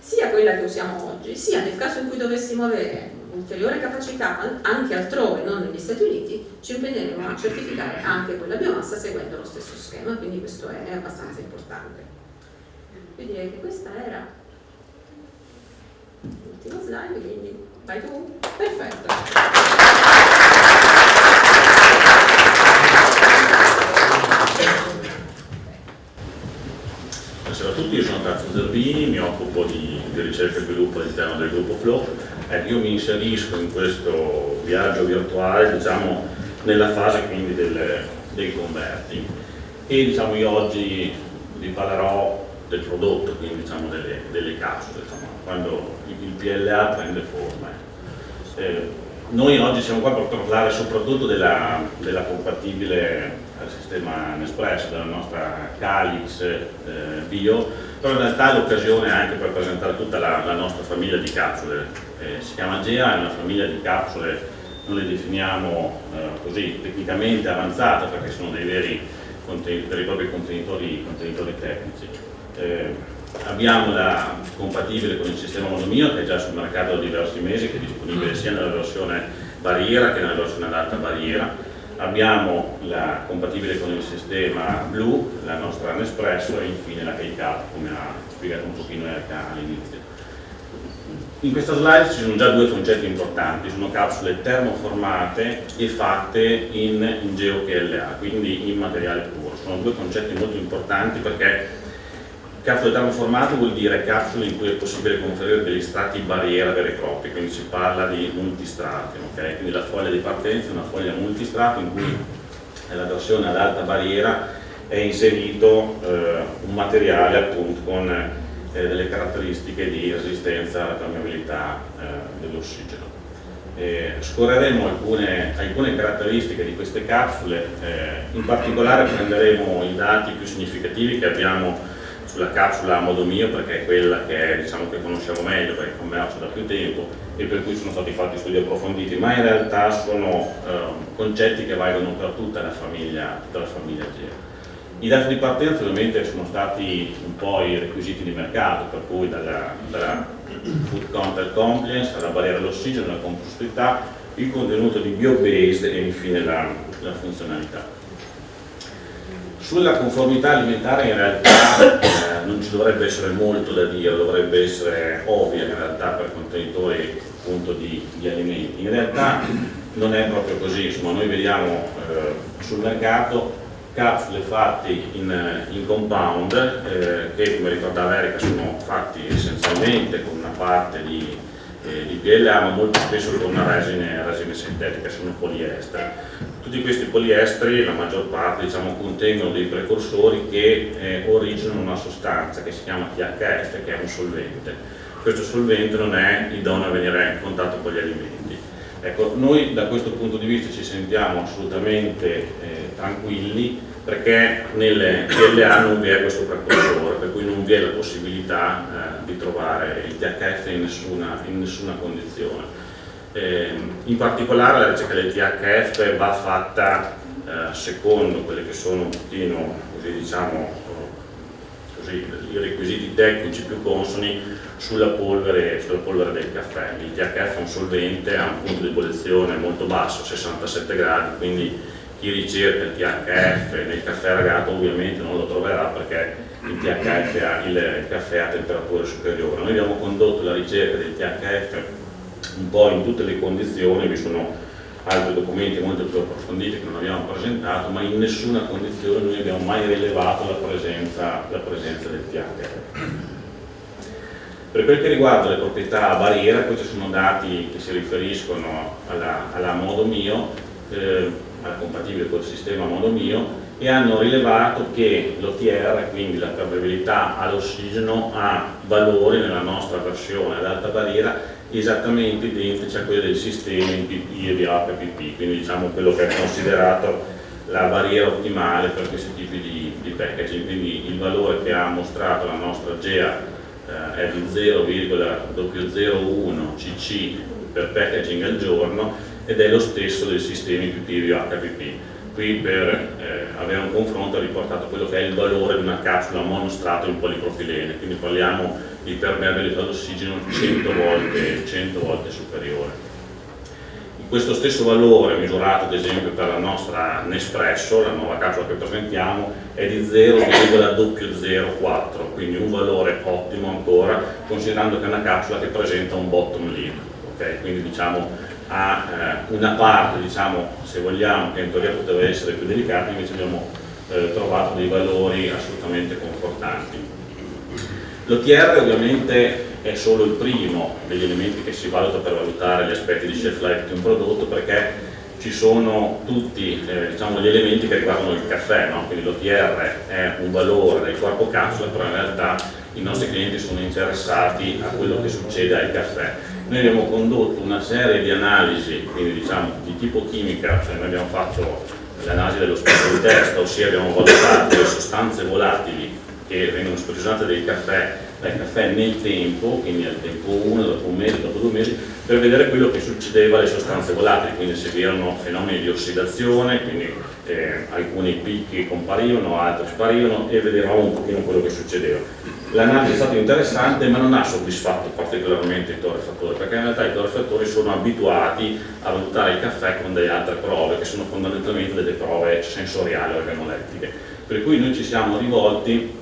sia quella che usiamo oggi, sia nel caso in cui dovessimo avere ulteriore capacità anche altrove, non negli Stati Uniti, ci impegneremo a certificare anche quella biomassa seguendo lo stesso schema, quindi questo è abbastanza importante. Quindi direi che questa era Ultimo slide, quindi vai tu. Perfetto. Buonasera a tutti, io sono Cazzo Zerbini, mi occupo di, di, ricerca e sviluppo all'interno del gruppo Flow. Eh, io mi inserisco in questo viaggio virtuale, diciamo, nella fase quindi del, dei converti. E diciamo, io oggi vi parlerò del prodotto, quindi diciamo, delle, delle capsule. Diciamo quando il PLA prende forma. Eh, noi oggi siamo qua per parlare soprattutto della, della compatibile al sistema Nespresso, della nostra Calix eh, Bio, però in realtà è l'occasione anche per presentare tutta la, la nostra famiglia di capsule. Eh, si chiama GEA, è una famiglia di capsule, noi le definiamo eh, così tecnicamente avanzate perché sono dei veri, veri e propri contenitori, contenitori tecnici. Eh, abbiamo la compatibile con il sistema monomio che è già sul mercato da diversi mesi, che è disponibile sia nella versione barriera che nella versione ad alta barriera abbiamo la compatibile con il sistema blu, la nostra Nespresso e infine la K-Cup come ha spiegato un pochino Erika all'inizio. In questa slide ci sono già due concetti importanti, sono capsule termoformate e fatte in, in GeoPLA, quindi in materiale puro. Sono due concetti molto importanti perché Capsule termoformate vuol dire capsule in cui è possibile conferire degli strati barriera veri e propri, quindi si parla di multistrati, okay? quindi la foglia di partenza è una foglia multistrato in cui nella versione ad alta barriera è inserito eh, un materiale appunto con eh, delle caratteristiche di resistenza alla permeabilità eh, dell'ossigeno. scorreremo alcune, alcune, caratteristiche di queste capsule, eh, in particolare prenderemo i dati più significativi che abbiamo sulla capsula a modo mio perché è quella che, diciamo, che conosciamo meglio perché commercio da più tempo e per cui sono stati fatti studi approfonditi, ma in realtà sono eh, concetti che valgono per tutta la famiglia, tutta la famiglia GEO. I dati di partenza ovviamente sono stati un po' i requisiti di mercato, per cui dalla, dalla food content compliance alla barriera dell'ossigeno, la composità, il contenuto di bio-based e infine la, la funzionalità. Sulla conformità alimentare in realtà eh, non ci dovrebbe essere molto da dire, dovrebbe essere ovvia in realtà per contenitori appunto, di, di, alimenti. In realtà non è proprio così, insomma noi vediamo eh, sul mercato capsule fatte in, in compound eh, che come ricordava Erika sono fatti essenzialmente con una parte di, di PLA ma molto spesso con una resine, resine sintetica, sono poliestere tutti questi poliestri, la maggior parte, diciamo, contengono dei precursori che eh, originano una sostanza che si chiama THF, che è un solvente. Questo solvente non è idoneo a venire in contatto con gli alimenti. Ecco, noi da questo punto di vista ci sentiamo assolutamente eh, tranquilli perché nelle PLA non vi è questo precursore, per cui non vi è la possibilità eh, di trovare il THF in nessuna, in nessuna condizione. Eh, in particolare la ricerca del THF va fatta eh, secondo quelli che sono un pochino, così diciamo, così, i requisiti tecnici più consoni sulla polvere, sulla polvere, del caffè. Il THF è un solvente, ha un punto di ebollizione molto basso, 67 gradi, quindi chi ricerca il THF nel caffè ragato ovviamente non lo troverà perché il THF ha, il caffè a temperature superiori. Noi abbiamo condotto la ricerca del THF un po' in tutte le condizioni, vi sono altri documenti molto più approfonditi che non abbiamo presentato, ma in nessuna condizione noi abbiamo mai rilevato la presenza, la presenza del THF. Per quel che riguarda le proprietà a barriera, questi sono dati che si riferiscono alla, alla modo mio, eh, compatibile col sistema modo mio, e hanno rilevato che l'OTR, quindi la permeabilità all'ossigeno, ha valori nella nostra versione ad alta barriera esattamente identici a quelli del sistema in PP e VHPP, quindi diciamo quello che è considerato la barriera ottimale per questi tipi di, di packaging, quindi il valore che ha mostrato la nostra GEA eh, è di 0,001 cc per packaging al giorno ed è lo stesso del sistema PP e VHPP. Qui per eh, avere un confronto ha riportato quello che è il valore di una capsula monostrato in polipropilene, quindi parliamo di permeabilità d'ossigeno 100 volte, 100 volte superiore. Questo stesso valore misurato ad esempio per la nostra Nespresso, la nuova capsula che presentiamo, è di 0,004, quindi un valore ottimo ancora, considerando che è una capsula che presenta un bottom lead, okay? quindi diciamo ha eh, una parte, diciamo, se vogliamo, che in teoria poteva essere più delicata, invece abbiamo eh, trovato dei valori assolutamente confortanti. L'OTR ovviamente è solo il primo degli elementi che si valuta per valutare gli aspetti di shelf life di un prodotto perché ci sono tutti eh, diciamo, gli elementi che riguardano il caffè, no? quindi l'OTR è un valore del corpo capsula, però in realtà i nostri clienti sono interessati a quello che succede al caffè. Noi abbiamo condotto una serie di analisi, quindi diciamo di tipo chimica, cioè noi abbiamo fatto l'analisi dello spettro di testa, ossia abbiamo valutato le sostanze volatili che vengono sprigionate dai caffè, dai caffè nel tempo, quindi al tempo 1, dopo un mese, dopo due mesi, per vedere quello che succedeva alle sostanze volatili, quindi se vi erano fenomeni di ossidazione, quindi eh, alcuni picchi comparivano, altri sparivano e vedevamo un pochino quello che succedeva. L'analisi è stata interessante ma non ha soddisfatto particolarmente i torrefattori, perché in realtà i torrefattori sono abituati a valutare il caffè con delle altre prove, che sono fondamentalmente delle prove sensoriali organolettiche. Per cui noi ci siamo rivolti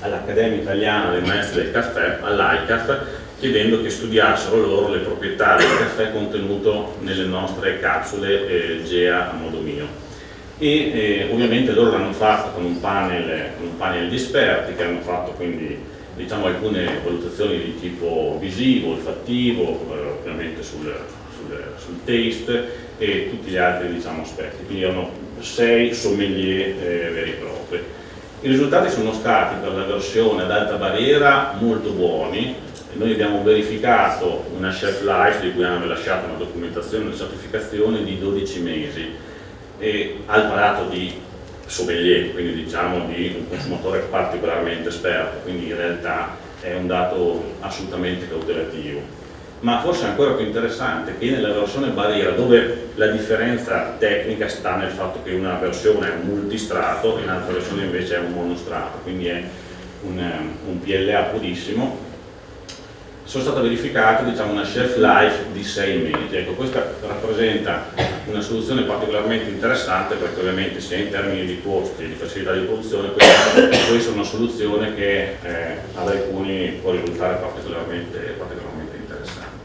all'Accademia Italiana dei Maestri del Caffè, all'ICAF, chiedendo che studiassero loro le proprietà del caffè contenuto nelle nostre capsule eh, GEA a modo mio e eh, ovviamente loro l'hanno fatto con un, panel, con un panel di esperti che hanno fatto quindi diciamo, alcune valutazioni di tipo visivo, olfattivo, eh, ovviamente sul, sul, sul, taste e tutti gli altri diciamo, aspetti, quindi erano sei sommelier eh, veri e propri. I risultati sono stati per la versione ad alta barriera molto buoni, noi abbiamo verificato una shelf life di cui hanno lasciato una documentazione una certificazione di 12 mesi. E al palato di sommelier, quindi diciamo di un consumatore particolarmente esperto, quindi in realtà è un dato assolutamente cautelativo. Ma forse ancora più interessante che nella versione barriera, dove la differenza tecnica sta nel fatto che una versione è un multistrato e un'altra versione invece è un monostrato, quindi è un, un PLA purissimo, sono state verificate diciamo, una shelf life di 6 mesi. Ecco, questa rappresenta una soluzione particolarmente interessante perché ovviamente sia in termini di costi e di facilità di produzione questa è una soluzione che eh, ad alcuni può risultare particolarmente, particolarmente interessante.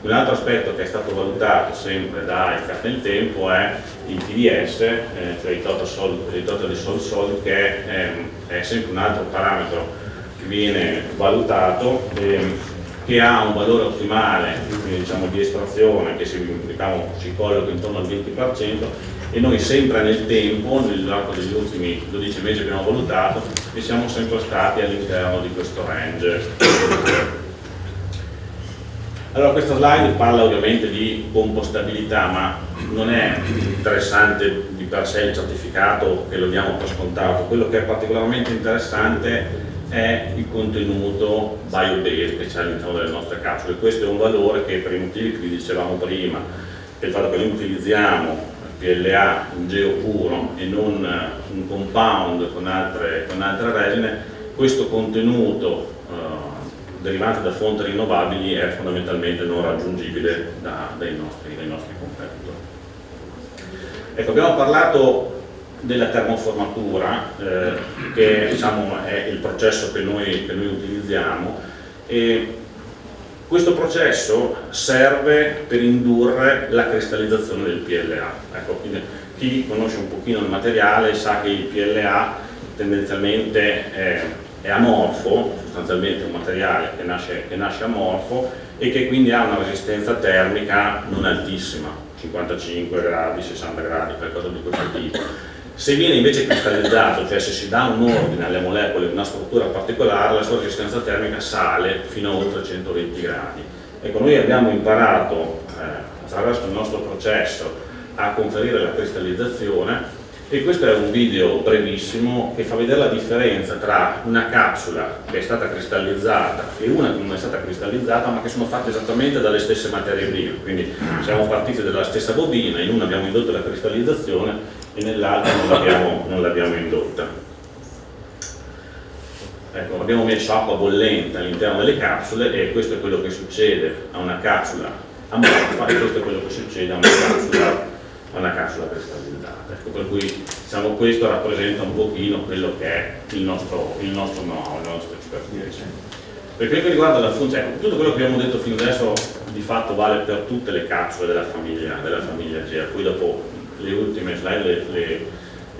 Un altro aspetto che è stato valutato sempre da ICAT nel tempo è il TDS, eh, cioè il total, solid, il total di solid che è, è, sempre un altro parametro che viene valutato. Eh, che ha un valore ottimale diciamo, di estrazione che si, diciamo, si colloca intorno al 20% e noi sempre nel tempo, nell'arco degli ultimi 12 mesi che abbiamo valutato, e siamo sempre stati all'interno di questo range. Allora questa slide parla ovviamente di compostabilità, ma non è interessante di per sé il certificato che lo diamo per scontato, quello che è particolarmente interessante è il contenuto biobase che c'è all'interno delle nostre capsule. Questo è un valore che per i motivi che vi dicevamo prima, per il fatto che noi utilizziamo PLA, un geo puro e non un compound con altre, con altre resine, questo contenuto eh, derivante da fonti rinnovabili è fondamentalmente non raggiungibile da, dai, nostri, dai nostri competitor. Ecco, abbiamo parlato della termoformatura, eh, che diciamo, è il processo che noi, che noi utilizziamo. E questo processo serve per indurre la cristallizzazione del PLA. Ecco, chi conosce un pochino il materiale sa che il PLA tendenzialmente è, è amorfo, sostanzialmente un materiale che nasce, che nasce amorfo e che quindi ha una resistenza termica non altissima, 55 gradi, 60 gradi, qualcosa di questo tipo se viene invece cristallizzato, cioè se si dà un ordine alle molecole in una struttura particolare, la sua resistenza termica sale fino a oltre 120 gradi. Ecco, noi abbiamo imparato eh, attraverso il nostro processo a conferire la cristallizzazione e questo è un video brevissimo che fa vedere la differenza tra una capsula che è stata cristallizzata e una che non è stata cristallizzata ma che sono fatte esattamente dalle stesse materie prime quindi siamo partiti dalla stessa bobina in una abbiamo indotto la cristallizzazione e nell'altra non l'abbiamo indotta. Ecco, abbiamo messo acqua bollente all'interno delle capsule e questo è quello che succede a una capsula amorfa e questo è quello che succede a una capsula, a una capsula cristallizzata. Ecco, per cui diciamo, questo rappresenta un pochino quello che è il nostro, il nostro know-how, la nostra expertise. Per quello che riguarda la funzione, ecco, tutto quello che abbiamo detto fino adesso di fatto vale per tutte le capsule della famiglia, della famiglia GEA, poi dopo le ultime slide le, le,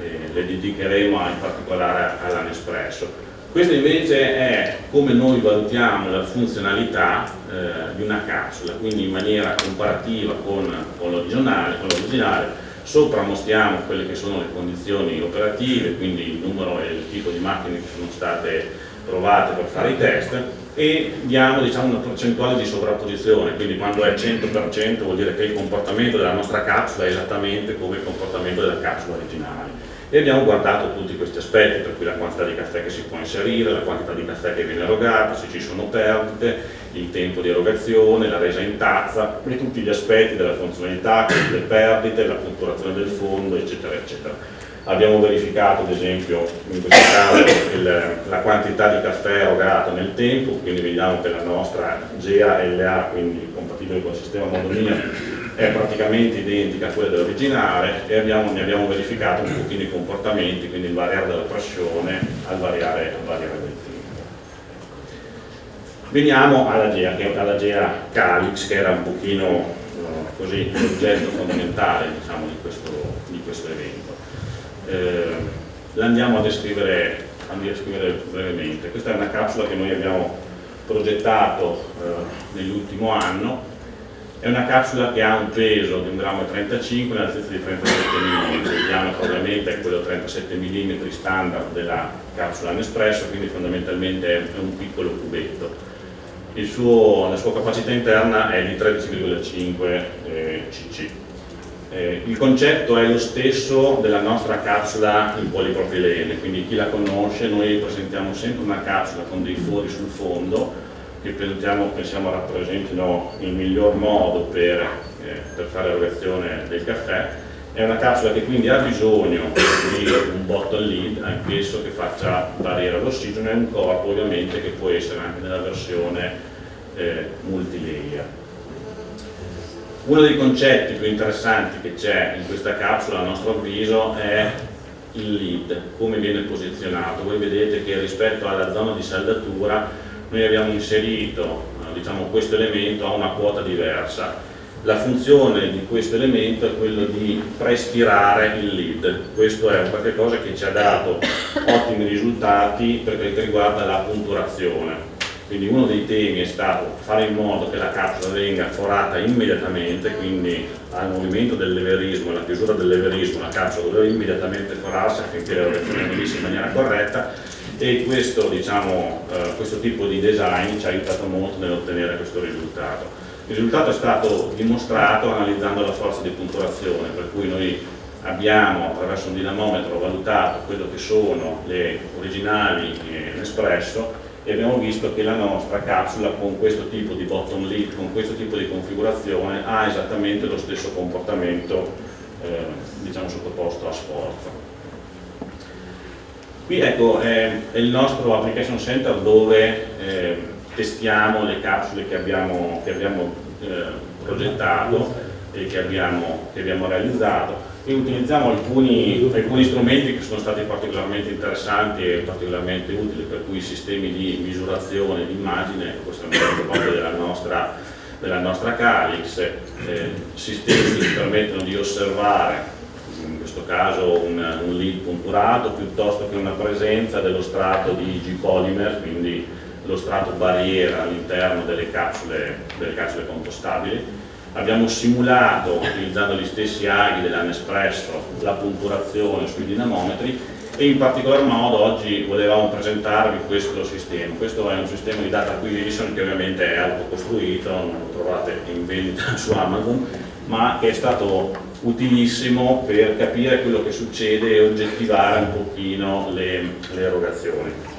eh, le dedicheremo in particolare all'Anespresso. Questo invece è come noi valutiamo la funzionalità eh, di una capsula, quindi in maniera comparativa con, con l'originale, sopra mostriamo quelle che sono le condizioni operative, quindi il numero e il tipo di macchine che sono state provate per fare i test e diamo diciamo, una percentuale di sovrapposizione, quindi quando è 100% vuol dire che il comportamento della nostra capsula è esattamente come il comportamento della capsula originale. E abbiamo guardato tutti questi aspetti, per cui la quantità di caffè che si può inserire, la quantità di caffè che viene erogato, se ci sono perdite, il tempo di erogazione, la resa in tazza e tutti gli aspetti della funzionalità, le perdite, la punturazione del fondo, eccetera, eccetera. Abbiamo verificato ad esempio in questo caso il, la quantità di caffè erogato nel tempo, quindi vediamo che la nostra GA-LA, quindi compatibile con il sistema Modomia, è praticamente identica a quella dell'originale e abbiamo, ne abbiamo verificato un pochino i comportamenti, quindi il variare della pressione al variare, al variare del. Veniamo alla GEA, che, alla GEA Calix, che era un pochino uh, così l'oggetto fondamentale diciamo, di, questo, di, questo, evento. Eh, L'andiamo a descrivere, a descrivere brevemente. Questa è una capsula che noi abbiamo progettato eh, nell'ultimo anno è una capsula che ha un peso di 1,35 grammo e un'altezza di 37 mm, il diametro è quello 37 mm standard della capsula Nespresso, quindi fondamentalmente è un piccolo cubetto. Suo, la sua capacità interna è di 13,5 eh, cc. Eh, il concetto è lo stesso della nostra capsula in polipropilene, quindi chi la conosce, noi presentiamo sempre una capsula con dei fori sul fondo che pensiamo, pensiamo rappresentino il miglior modo per, eh, per fare l'erogazione del caffè. È una capsula che quindi ha bisogno di un bottle lid, anch'esso che faccia barriera all'ossigeno e un corpo ovviamente che può essere anche nella versione eh, multilayer. Uno dei concetti più interessanti che c'è in questa capsula a nostro avviso è il lead, come viene posizionato. Voi vedete che rispetto alla zona di saldatura noi abbiamo inserito eh, diciamo, questo elemento a una quota diversa. La funzione di questo elemento è quello di prespirare il lead, questo è qualcosa che ci ha dato ottimi risultati per quel che riguarda la punturazione. Quindi uno dei temi è stato fare in modo che la capsula venga forata immediatamente, quindi al movimento del leverismo, alla chiusura del leverismo, la capsula doveva immediatamente forarsi affinché l'erogazione venisse in maniera corretta e questo, diciamo, eh, questo tipo di design ci ha aiutato molto nell'ottenere questo risultato. Il risultato è stato dimostrato analizzando la forza di punturazione, per cui noi abbiamo attraverso un dinamometro valutato quello che sono le originali eh, Nespresso e abbiamo visto che la nostra capsula con questo tipo di bottom lid, con questo tipo di configurazione ha esattamente lo stesso comportamento eh, diciamo, sottoposto a sforzo. Qui ecco, è, è il nostro application center dove eh, testiamo le capsule che abbiamo, che abbiamo eh, progettato e che abbiamo, che abbiamo, realizzato. E utilizziamo alcuni, alcuni, strumenti che sono stati particolarmente interessanti e particolarmente utili, per cui sistemi di misurazione di immagine, questo è un proprio della nostra, della nostra Calix, eh, sistemi che ci permettono di osservare questo caso un, un lead punturato piuttosto che una presenza dello strato di G-polymer, quindi lo strato barriera all'interno delle capsule, delle capsule compostabili. Abbiamo simulato, utilizzando gli stessi aghi della Nespresso, la punturazione sui dinamometri e in particolar modo oggi volevamo presentarvi questo sistema. Questo è un sistema di data acquisition che ovviamente è autocostruito, non lo trovate in vendita su Amazon, ma che è stato utilissimo per capire quello che succede e oggettivare un pochino le, le erogazioni.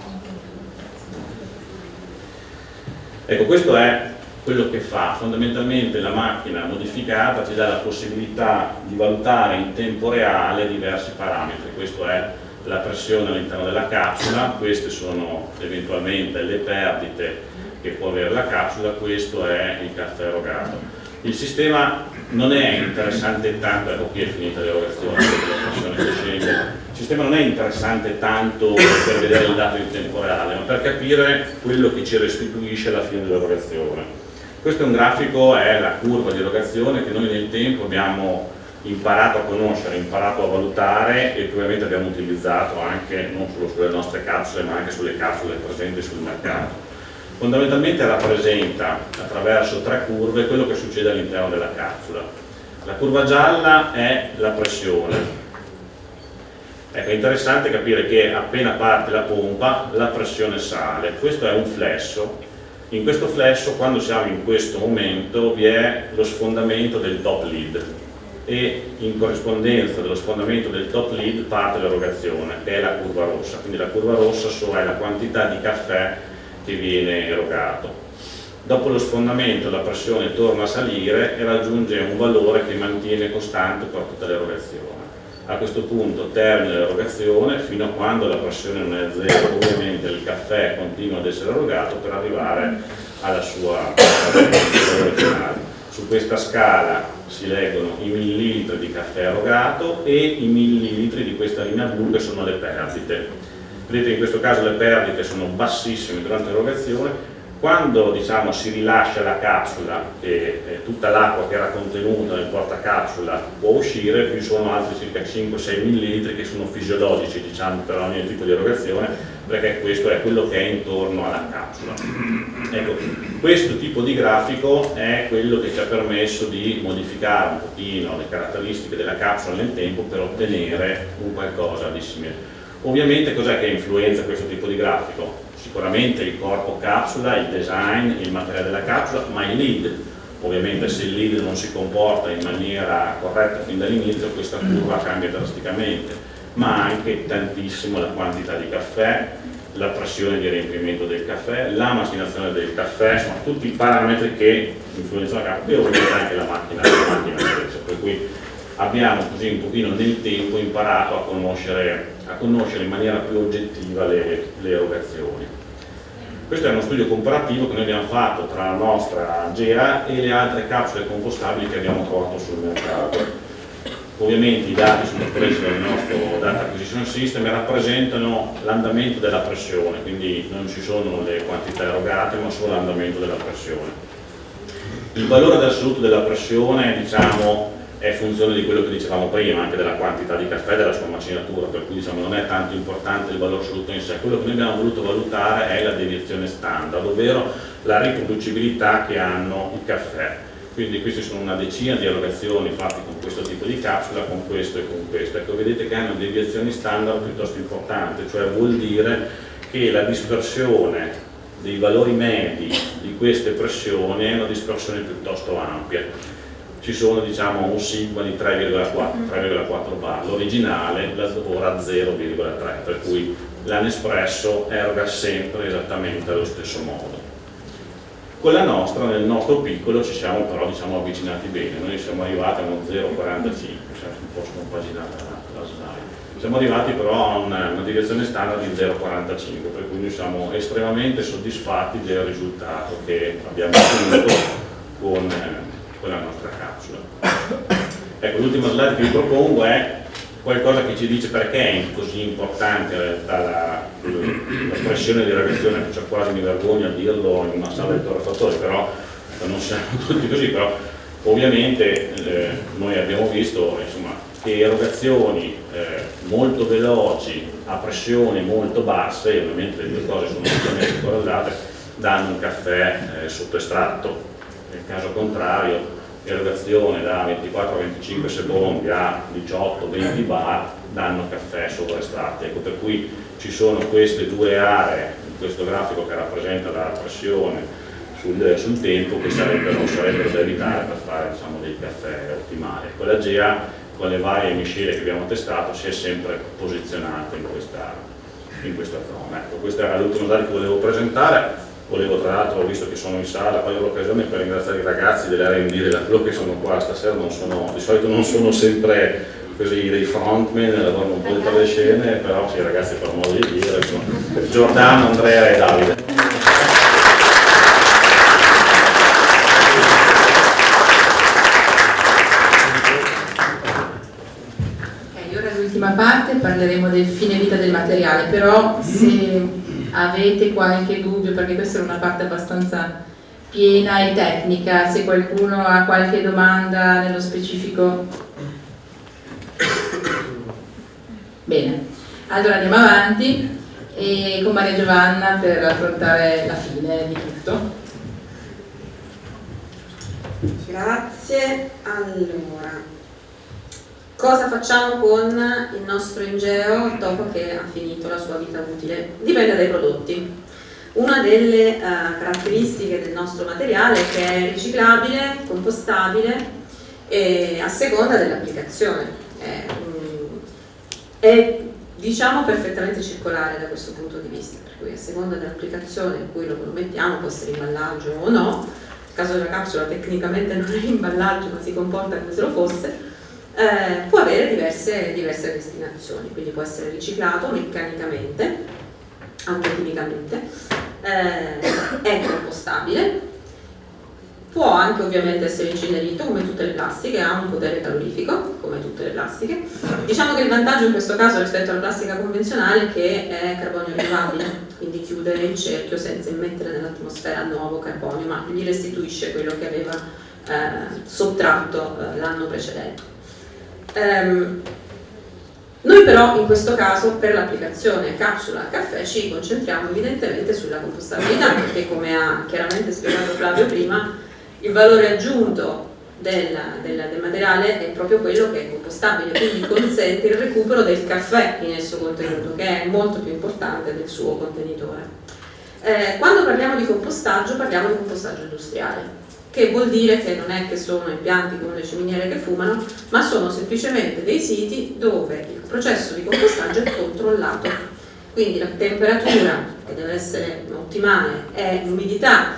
Ecco, questo è quello che fa, fondamentalmente la macchina modificata ci dà la possibilità di valutare in tempo reale diversi parametri, questo è la pressione all'interno della capsula, queste sono eventualmente le perdite che può avere la capsula, questo è il caffè erogato. Il sistema non è interessante tanto, ecco qui è finita l'erogazione, il sistema non è interessante tanto per vedere il dato in tempo reale, ma per capire quello che ci restituisce alla fine dell'erogazione. Questo è un grafico, è la curva di erogazione che noi nel tempo abbiamo imparato a conoscere, imparato a valutare e che ovviamente abbiamo utilizzato anche non solo sulle nostre capsule ma anche sulle capsule presenti sul mercato fondamentalmente rappresenta attraverso tre curve quello che succede all'interno della capsula. La curva gialla è la pressione. Ecco, è interessante capire che appena parte la pompa la pressione sale, questo è un flesso. In questo flesso, quando siamo in questo momento, vi è lo sfondamento del top lead. e in corrispondenza dello sfondamento del top lead parte l'erogazione, che è la curva rossa. Quindi la curva rossa è la quantità di caffè che viene erogato. Dopo lo sfondamento la pressione torna a salire e raggiunge un valore che mantiene costante per tutta l'erogazione. A questo punto termina l'erogazione fino a quando la pressione non è a zero, ovviamente il caffè continua ad essere erogato per arrivare alla sua valore finale. Su questa scala si leggono i millilitri di caffè erogato e i millilitri di questa linea blu che sono le perdite. Vedete in questo caso le perdite sono bassissime durante l'erogazione, quando diciamo, si rilascia la capsula e eh, tutta l'acqua che era contenuta nel portacapsula può uscire, più sono altri circa 5-6 ml che sono fisiologici diciamo, per ogni tipo di erogazione, perché questo è quello che è intorno alla capsula. Ecco, questo tipo di grafico è quello che ci ha permesso di modificare un pochino le caratteristiche della capsula nel tempo per ottenere un qualcosa di simile. Ovviamente cos'è che influenza questo tipo di grafico? Sicuramente il corpo capsula, il design, il materiale della capsula, ma il lead. Ovviamente se il lead non si comporta in maniera corretta fin dall'inizio questa curva cambia drasticamente, ma anche tantissimo la quantità di caffè, la pressione di riempimento del caffè, la macinazione del caffè, sono tutti parametri che influenzano la capsula e ovviamente anche la macchina, la macchina stessa. Per cui abbiamo così un pochino nel tempo imparato a conoscere, a conoscere in maniera più oggettiva le, le erogazioni. Questo è uno studio comparativo che noi abbiamo fatto tra la nostra GEA e le altre capsule compostabili che abbiamo trovato sul mercato. Ovviamente i dati sono presi dal nostro Data Acquisition System e rappresentano l'andamento della pressione, quindi non ci sono le quantità erogate ma solo l'andamento della pressione. Il valore assoluto della pressione diciamo, è funzione di quello che dicevamo prima, anche della quantità di caffè e della sua macinatura, per cui diciamo, non è tanto importante il valore assoluto in sé, quello che noi abbiamo voluto valutare è la deviazione standard, ovvero la riproducibilità che hanno i caffè. Quindi queste sono una decina di erogazioni fatte con questo tipo di capsula, con questo e con questo. Ecco, vedete che hanno deviazioni standard piuttosto importanti, cioè vuol dire che la dispersione dei valori medi di queste pressioni è una dispersione piuttosto ampia ci sono diciamo, un sigma di 3,4 bar, l'originale lavora a 0,3, per cui l'Anespresso eroga sempre esattamente allo stesso modo. Con la nostra, nel nostro piccolo, ci siamo però diciamo, avvicinati bene, noi siamo arrivati a uno 0,45, se un po' scompaginata la, la slide. Siamo arrivati però a una, una direzione standard di 0,45, per cui noi siamo estremamente soddisfatti del risultato che abbiamo ottenuto con, eh, con la nostra capsula. Ecco, l'ultima slide che vi propongo è qualcosa che ci dice perché è così importante in realtà la, la pressione di reazione, cioè quasi mi vergogno a dirlo in una sala di torrefattori, però ecco, non siamo tutti così, però ovviamente eh, noi abbiamo visto insomma, che erogazioni eh, molto veloci a pressioni molto basse, ovviamente le due cose sono assolutamente correlate, danno un caffè eh, sotto. Nel caso contrario erogazione da 24 a 25 secondi a 18-20 bar danno caffè sovraestratti. Ecco, per cui ci sono queste due aree questo grafico che rappresenta la pressione sul, sul tempo che sarebbero, sarebbero, da evitare per fare diciamo, dei caffè ottimali. Ecco, la GEA con le varie miscele che abbiamo testato si è sempre posizionata in questa, in questa zona. Ecco, questa era l'ultima slide che volevo presentare volevo tra l'altro, visto che sono in sala, cogliere l'occasione per ringraziare i ragazzi dell'R&D della Flo che sono qua stasera, sono, di solito non sono sempre così dei frontman, lavorano un po' dietro le scene, però sì ragazzi per modo di dire, insomma, Giordano, Andrea e Davide. Ok, ora l'ultima parte parleremo del fine vita del materiale, però se avete qualche dubbio, perché questa è una parte abbastanza piena e tecnica, se qualcuno ha qualche domanda nello specifico. Bene, allora andiamo avanti. E con Maria Giovanna per affrontare la fine di tutto. Grazie, allora Cosa facciamo con il nostro ingeo dopo che ha finito la sua vita utile? Dipende dai prodotti. Una delle uh, caratteristiche del nostro materiale è che è riciclabile, compostabile e a seconda dell'applicazione. È, è diciamo perfettamente circolare da questo punto di vista, per cui a seconda dell'applicazione in cui lo mettiamo, può essere imballaggio o no, nel caso della capsula tecnicamente non è imballaggio ma si comporta come se lo fosse, eh, può avere diverse, diverse destinazioni, quindi può essere riciclato meccanicamente, anche chimicamente, eh, è compostabile, può anche ovviamente essere incenerito come tutte le plastiche, ha un potere calorifico come tutte le plastiche. Diciamo che il vantaggio in questo caso rispetto alla plastica convenzionale è che è carbonio rinnovabile, quindi chiude il cerchio senza immettere nell'atmosfera nuovo carbonio, ma gli restituisce quello che aveva eh, sottratto eh, l'anno precedente. Um, noi però in questo caso per l'applicazione capsula caffè ci concentriamo evidentemente sulla compostabilità perché come ha chiaramente spiegato Flavio prima il valore aggiunto del, del, del, materiale è proprio quello che è compostabile, quindi consente il recupero del caffè in esso contenuto, che è molto più importante del suo contenitore. Eh, quando parliamo di compostaggio parliamo di compostaggio industriale, che vuol dire che non è che sono impianti come le ciminiere che fumano, ma sono semplicemente dei siti dove il processo di compostaggio è controllato. Quindi la temperatura, che deve essere ottimale, e l'umidità,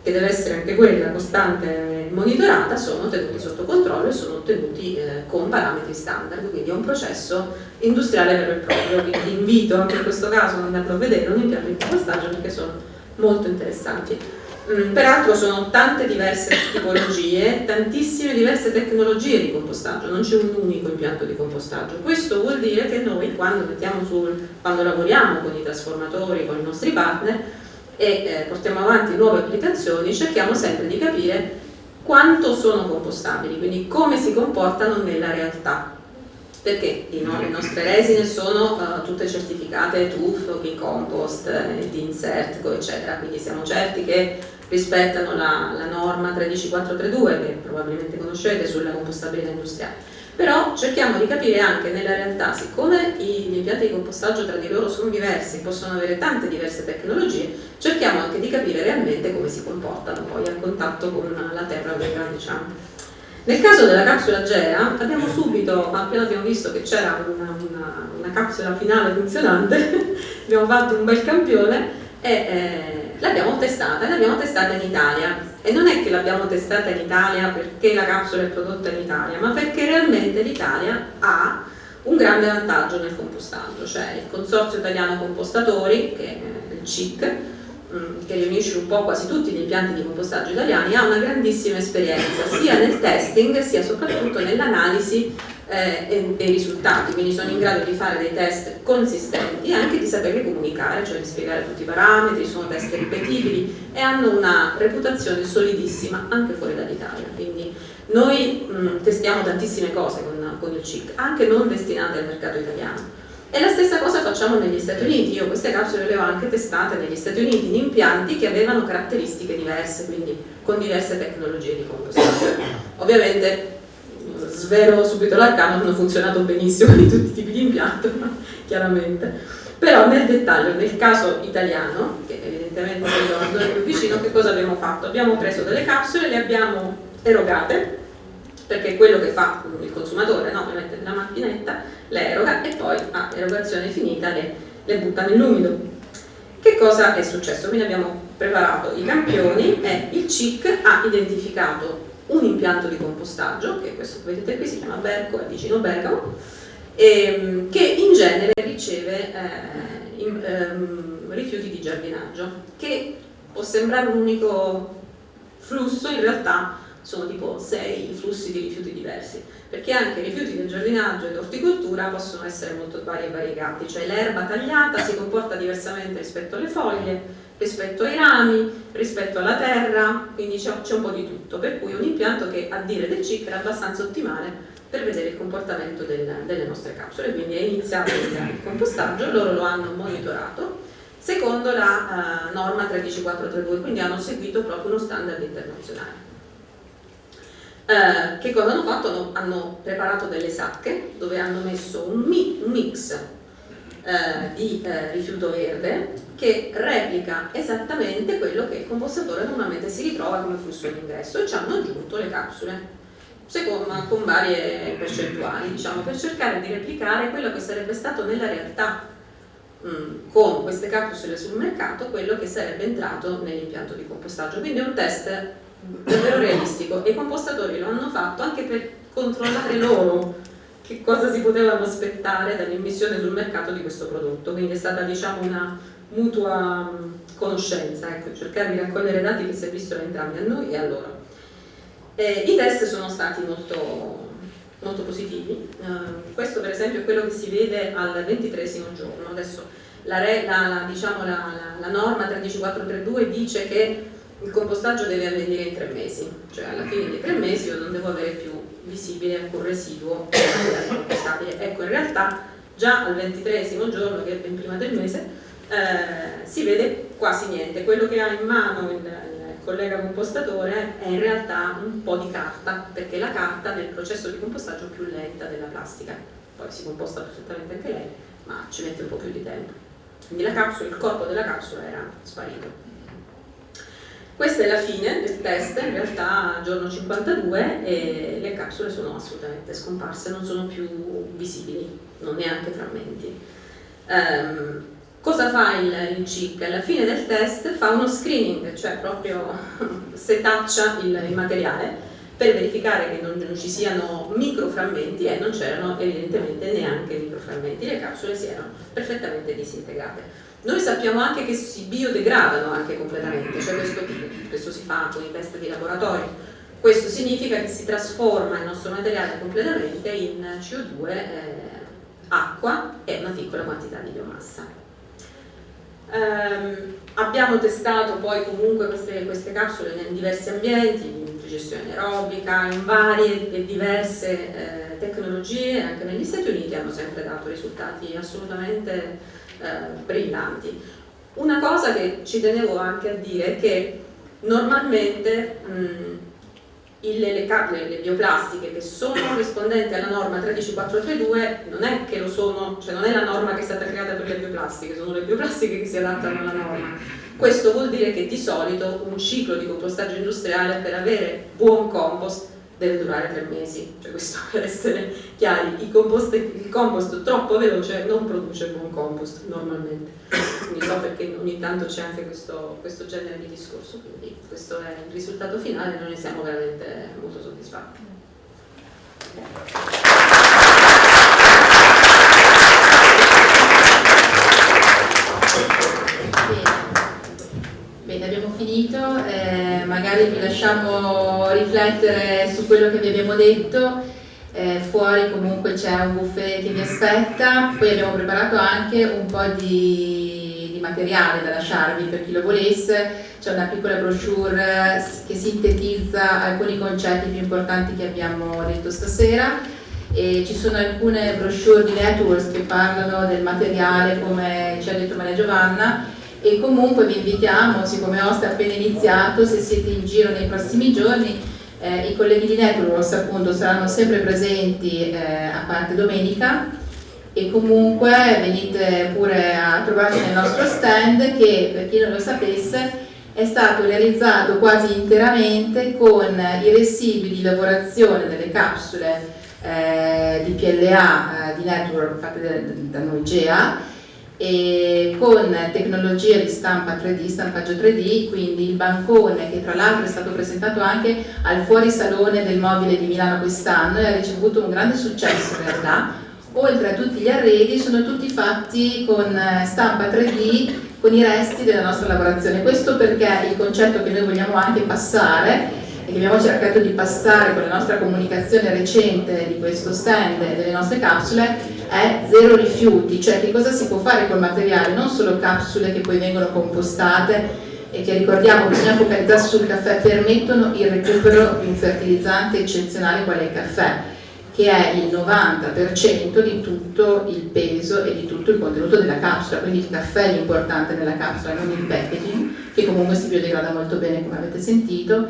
che deve essere anche quella costante monitorata, sono tenuti sotto controllo e sono ottenuti eh, con parametri standard, quindi è un processo industriale vero e proprio, quindi invito anche in questo caso ad andarlo a vedere un impianto di compostaggio perché sono molto interessanti. Mm, peraltro sono tante diverse tipologie, tantissime diverse tecnologie di compostaggio, non c'è un unico impianto di compostaggio. Questo vuol dire che noi quando, sul, quando lavoriamo con i trasformatori, con i nostri partner e eh, portiamo avanti nuove applicazioni, cerchiamo sempre di capire quanto sono compostabili, quindi come si comportano nella realtà. Perché le nostre resine sono uh, tutte certificate TUF, Compost, eh, Insert, eccetera, quindi siamo certi che rispettano la, la norma 13432 che probabilmente conoscete sulla compostabilità industriale. Però cerchiamo di capire anche nella realtà, siccome gli impianti di compostaggio tra di loro sono diversi, possono avere tante diverse tecnologie, cerchiamo anche di capire realmente come si comportano poi a contatto con la terra vera, diciamo. Nel caso della capsula Gera abbiamo subito, appena abbiamo visto che c'era una, una, una, capsula finale funzionante, abbiamo fatto un bel campione e eh, l'abbiamo testata, l'abbiamo testata in Italia. E non è che l'abbiamo testata in Italia perché la capsula è prodotta in Italia, ma perché realmente l'Italia ha un grande vantaggio nel compostaggio, cioè il Consorzio Italiano Compostatori, che è il CIC, Mm, che riunisce un po' quasi tutti gli impianti di compostaggio italiani, ha una grandissima esperienza sia nel testing sia soprattutto nell'analisi eh, dei risultati, quindi sono in grado di fare dei test consistenti e anche di saperli comunicare, cioè di spiegare tutti i parametri, sono test ripetibili e hanno una reputazione solidissima anche fuori dall'Italia. Quindi noi mh, mm, testiamo tantissime cose con, con il CIC, anche non destinate al mercato italiano e la stessa cosa facciamo negli Stati Uniti, io queste capsule le ho anche testate negli Stati Uniti in impianti che avevano caratteristiche diverse, quindi con diverse tecnologie di compostaggio. Ovviamente, svelo subito l'arcano, hanno funzionato benissimo in tutti i tipi di impianto, chiaramente. Però nel dettaglio, nel caso italiano, che evidentemente è più vicino, che cosa abbiamo fatto? Abbiamo preso delle capsule, le abbiamo erogate, perché è quello che fa il consumatore, no? le mette nella macchinetta, le eroga e poi a erogazione finita le, le butta nell'umido. Che cosa è successo? Quindi abbiamo preparato i campioni e il CIC ha identificato un impianto di compostaggio, che questo che vedete qui si chiama Berco, è vicino Bergamo, ehm, che in genere riceve eh, in, ehm, rifiuti di giardinaggio, che può sembrare un unico flusso, in realtà sono tipo sei flussi di rifiuti diversi, perché anche i rifiuti del giardinaggio e dell'orticoltura possono essere molto vari e variegati, cioè l'erba tagliata si comporta diversamente rispetto alle foglie, rispetto ai rami, rispetto alla terra, quindi c'è un po' di tutto, per cui un impianto che a dire del CIC era abbastanza ottimale per vedere il comportamento del, delle nostre capsule, quindi è iniziato il compostaggio, loro lo hanno monitorato secondo la uh, norma 13432, quindi hanno seguito proprio uno standard internazionale. Eh, che cosa hanno fatto? Hanno, preparato delle sacche dove hanno messo un, mi, un mix eh, di eh, rifiuto verde che replica esattamente quello che il compostatore normalmente si ritrova come flusso d'ingresso e ci hanno aggiunto le capsule. secondo, con varie percentuali, diciamo, per cercare di replicare quello che sarebbe stato nella realtà mh, con queste capsule sul mercato, quello che sarebbe entrato nell'impianto di compostaggio. Quindi è un test davvero realistico e i compostatori lo hanno fatto anche per controllare loro che cosa si potevano aspettare dall'immissione sul mercato di questo prodotto. Quindi è stata diciamo una mutua conoscenza, ecco, cercare di raccogliere dati che si avvissero entrambi a noi e a loro. Eh, I test sono stati molto, molto positivi, eh, questo per esempio è quello che si vede al ventitresimo giorno, adesso la, la, diciamo, la, la norma 13432 dice che il compostaggio deve avvenire in tre mesi, cioè alla fine dei tre mesi io non devo avere più visibile alcun residuo compostabile. Ecco, in realtà già al ventitresimo giorno, che è ben prima del mese, eh, si vede quasi niente. Quello che ha in mano il, collega compostatore è in realtà un po' di carta, perché la carta nel processo di compostaggio è più lenta della plastica, poi si composta perfettamente anche lei, ma ci mette un po' più di tempo. Quindi la capsula, il corpo della capsula era sparito. Questa è la fine del test, in realtà giorno 52 e le capsule sono assolutamente scomparse, non sono più visibili, non neanche frammenti. Um, Cosa fa il, il CIC? Alla fine del test fa uno screening, cioè proprio setaccia il, il materiale per verificare che non, non ci siano microframmenti e non c'erano evidentemente neanche microframmenti, le capsule si erano perfettamente disintegrate. Noi sappiamo anche che si biodegradano anche completamente, cioè questo, questo si fa con i test di laboratorio, questo significa che si trasforma il nostro materiale completamente in CO2, eh, acqua e una piccola quantità di biomassa. Um, abbiamo testato poi comunque queste, queste, capsule in diversi ambienti, in digestione aerobica, in varie e diverse eh, tecnologie, anche negli Stati Uniti hanno sempre dato risultati assolutamente eh, brillanti. Una cosa che ci tenevo anche a dire è che normalmente mh, il, le, le, le, bioplastiche che sono rispondenti alla norma 13432 non è che lo sono, cioè non è la norma che è stata creata per le bioplastiche, sono le bioplastiche che si adattano alla norma. Questo vuol dire che di solito un ciclo di compostaggio industriale per avere buon compost deve durare tre mesi, cioè questo per essere chiari, compost, il compost troppo veloce non produce buon compost normalmente, quindi so perché ogni tanto c'è anche questo, questo, genere di discorso, quindi questo è il risultato finale, noi ne siamo veramente molto soddisfatti. Bene, abbiamo finito, eh, magari vi lasciamo riflettere su quello che vi abbiamo detto, eh, fuori comunque c'è un buffet che vi aspetta, poi abbiamo preparato anche un po' di, di materiale da lasciarvi per chi lo volesse, c'è una piccola brochure che sintetizza alcuni concetti più importanti che abbiamo detto stasera. E ci sono alcune brochure di networks che parlano del materiale come ci ha detto Maria Giovanna e comunque vi invitiamo, siccome Host è appena iniziato, se siete in giro nei prossimi giorni, eh, i colleghi di Networks appunto saranno sempre presenti eh, a parte domenica. E comunque venite pure a trovarci nel nostro stand che per chi non lo sapesse è stato realizzato quasi interamente con i residui di lavorazione delle capsule eh, di PLA eh, di Network fatte da, da noi GEA e con tecnologia di stampa 3D, stampaggio 3D, quindi il bancone che tra l'altro è stato presentato anche al fuorisalone del mobile di Milano quest'anno e ha ricevuto un grande successo in realtà, oltre a tutti gli arredi sono tutti fatti con eh, stampa 3D con i resti della nostra lavorazione, questo perché il concetto che noi vogliamo anche passare e che abbiamo cercato di passare con la nostra comunicazione recente di questo stand e delle nostre capsule è zero rifiuti, cioè che cosa si può fare col materiale, non solo capsule che poi vengono compostate e che ricordiamo bisogna focalizzarsi sul caffè, permettono il recupero di un fertilizzante eccezionale qual è il caffè, che è il 90% di tutto il peso e di tutto il contenuto della capsula, quindi il caffè è l'importante nella capsula, non il packaging, che comunque si biodegrada molto bene come avete sentito,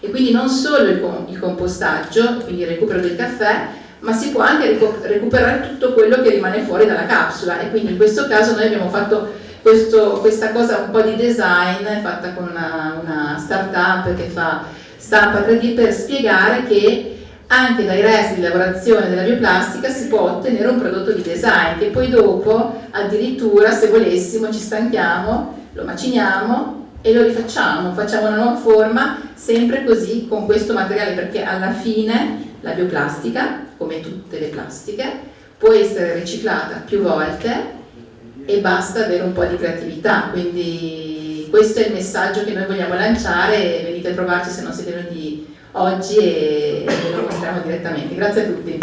e quindi non solo il compostaggio, quindi il recupero del caffè, ma si può anche recuperare tutto quello che rimane fuori dalla capsula. E quindi in questo caso noi abbiamo fatto questo, questa cosa un po' di design fatta con una, una startup che fa stampa 3D per spiegare che anche dai resti di lavorazione della bioplastica si può ottenere un prodotto di design che poi dopo addirittura se volessimo ci stanchiamo, lo maciniamo e lo rifacciamo, facciamo una nuova forma sempre così con questo materiale perché alla fine la bioplastica, come tutte le plastiche, può essere riciclata più volte e basta avere un po' di creatività, quindi questo è il messaggio che noi vogliamo lanciare, venite a trovarci se non siete venuti oggi e ve lo mostriamo direttamente. Grazie a tutti.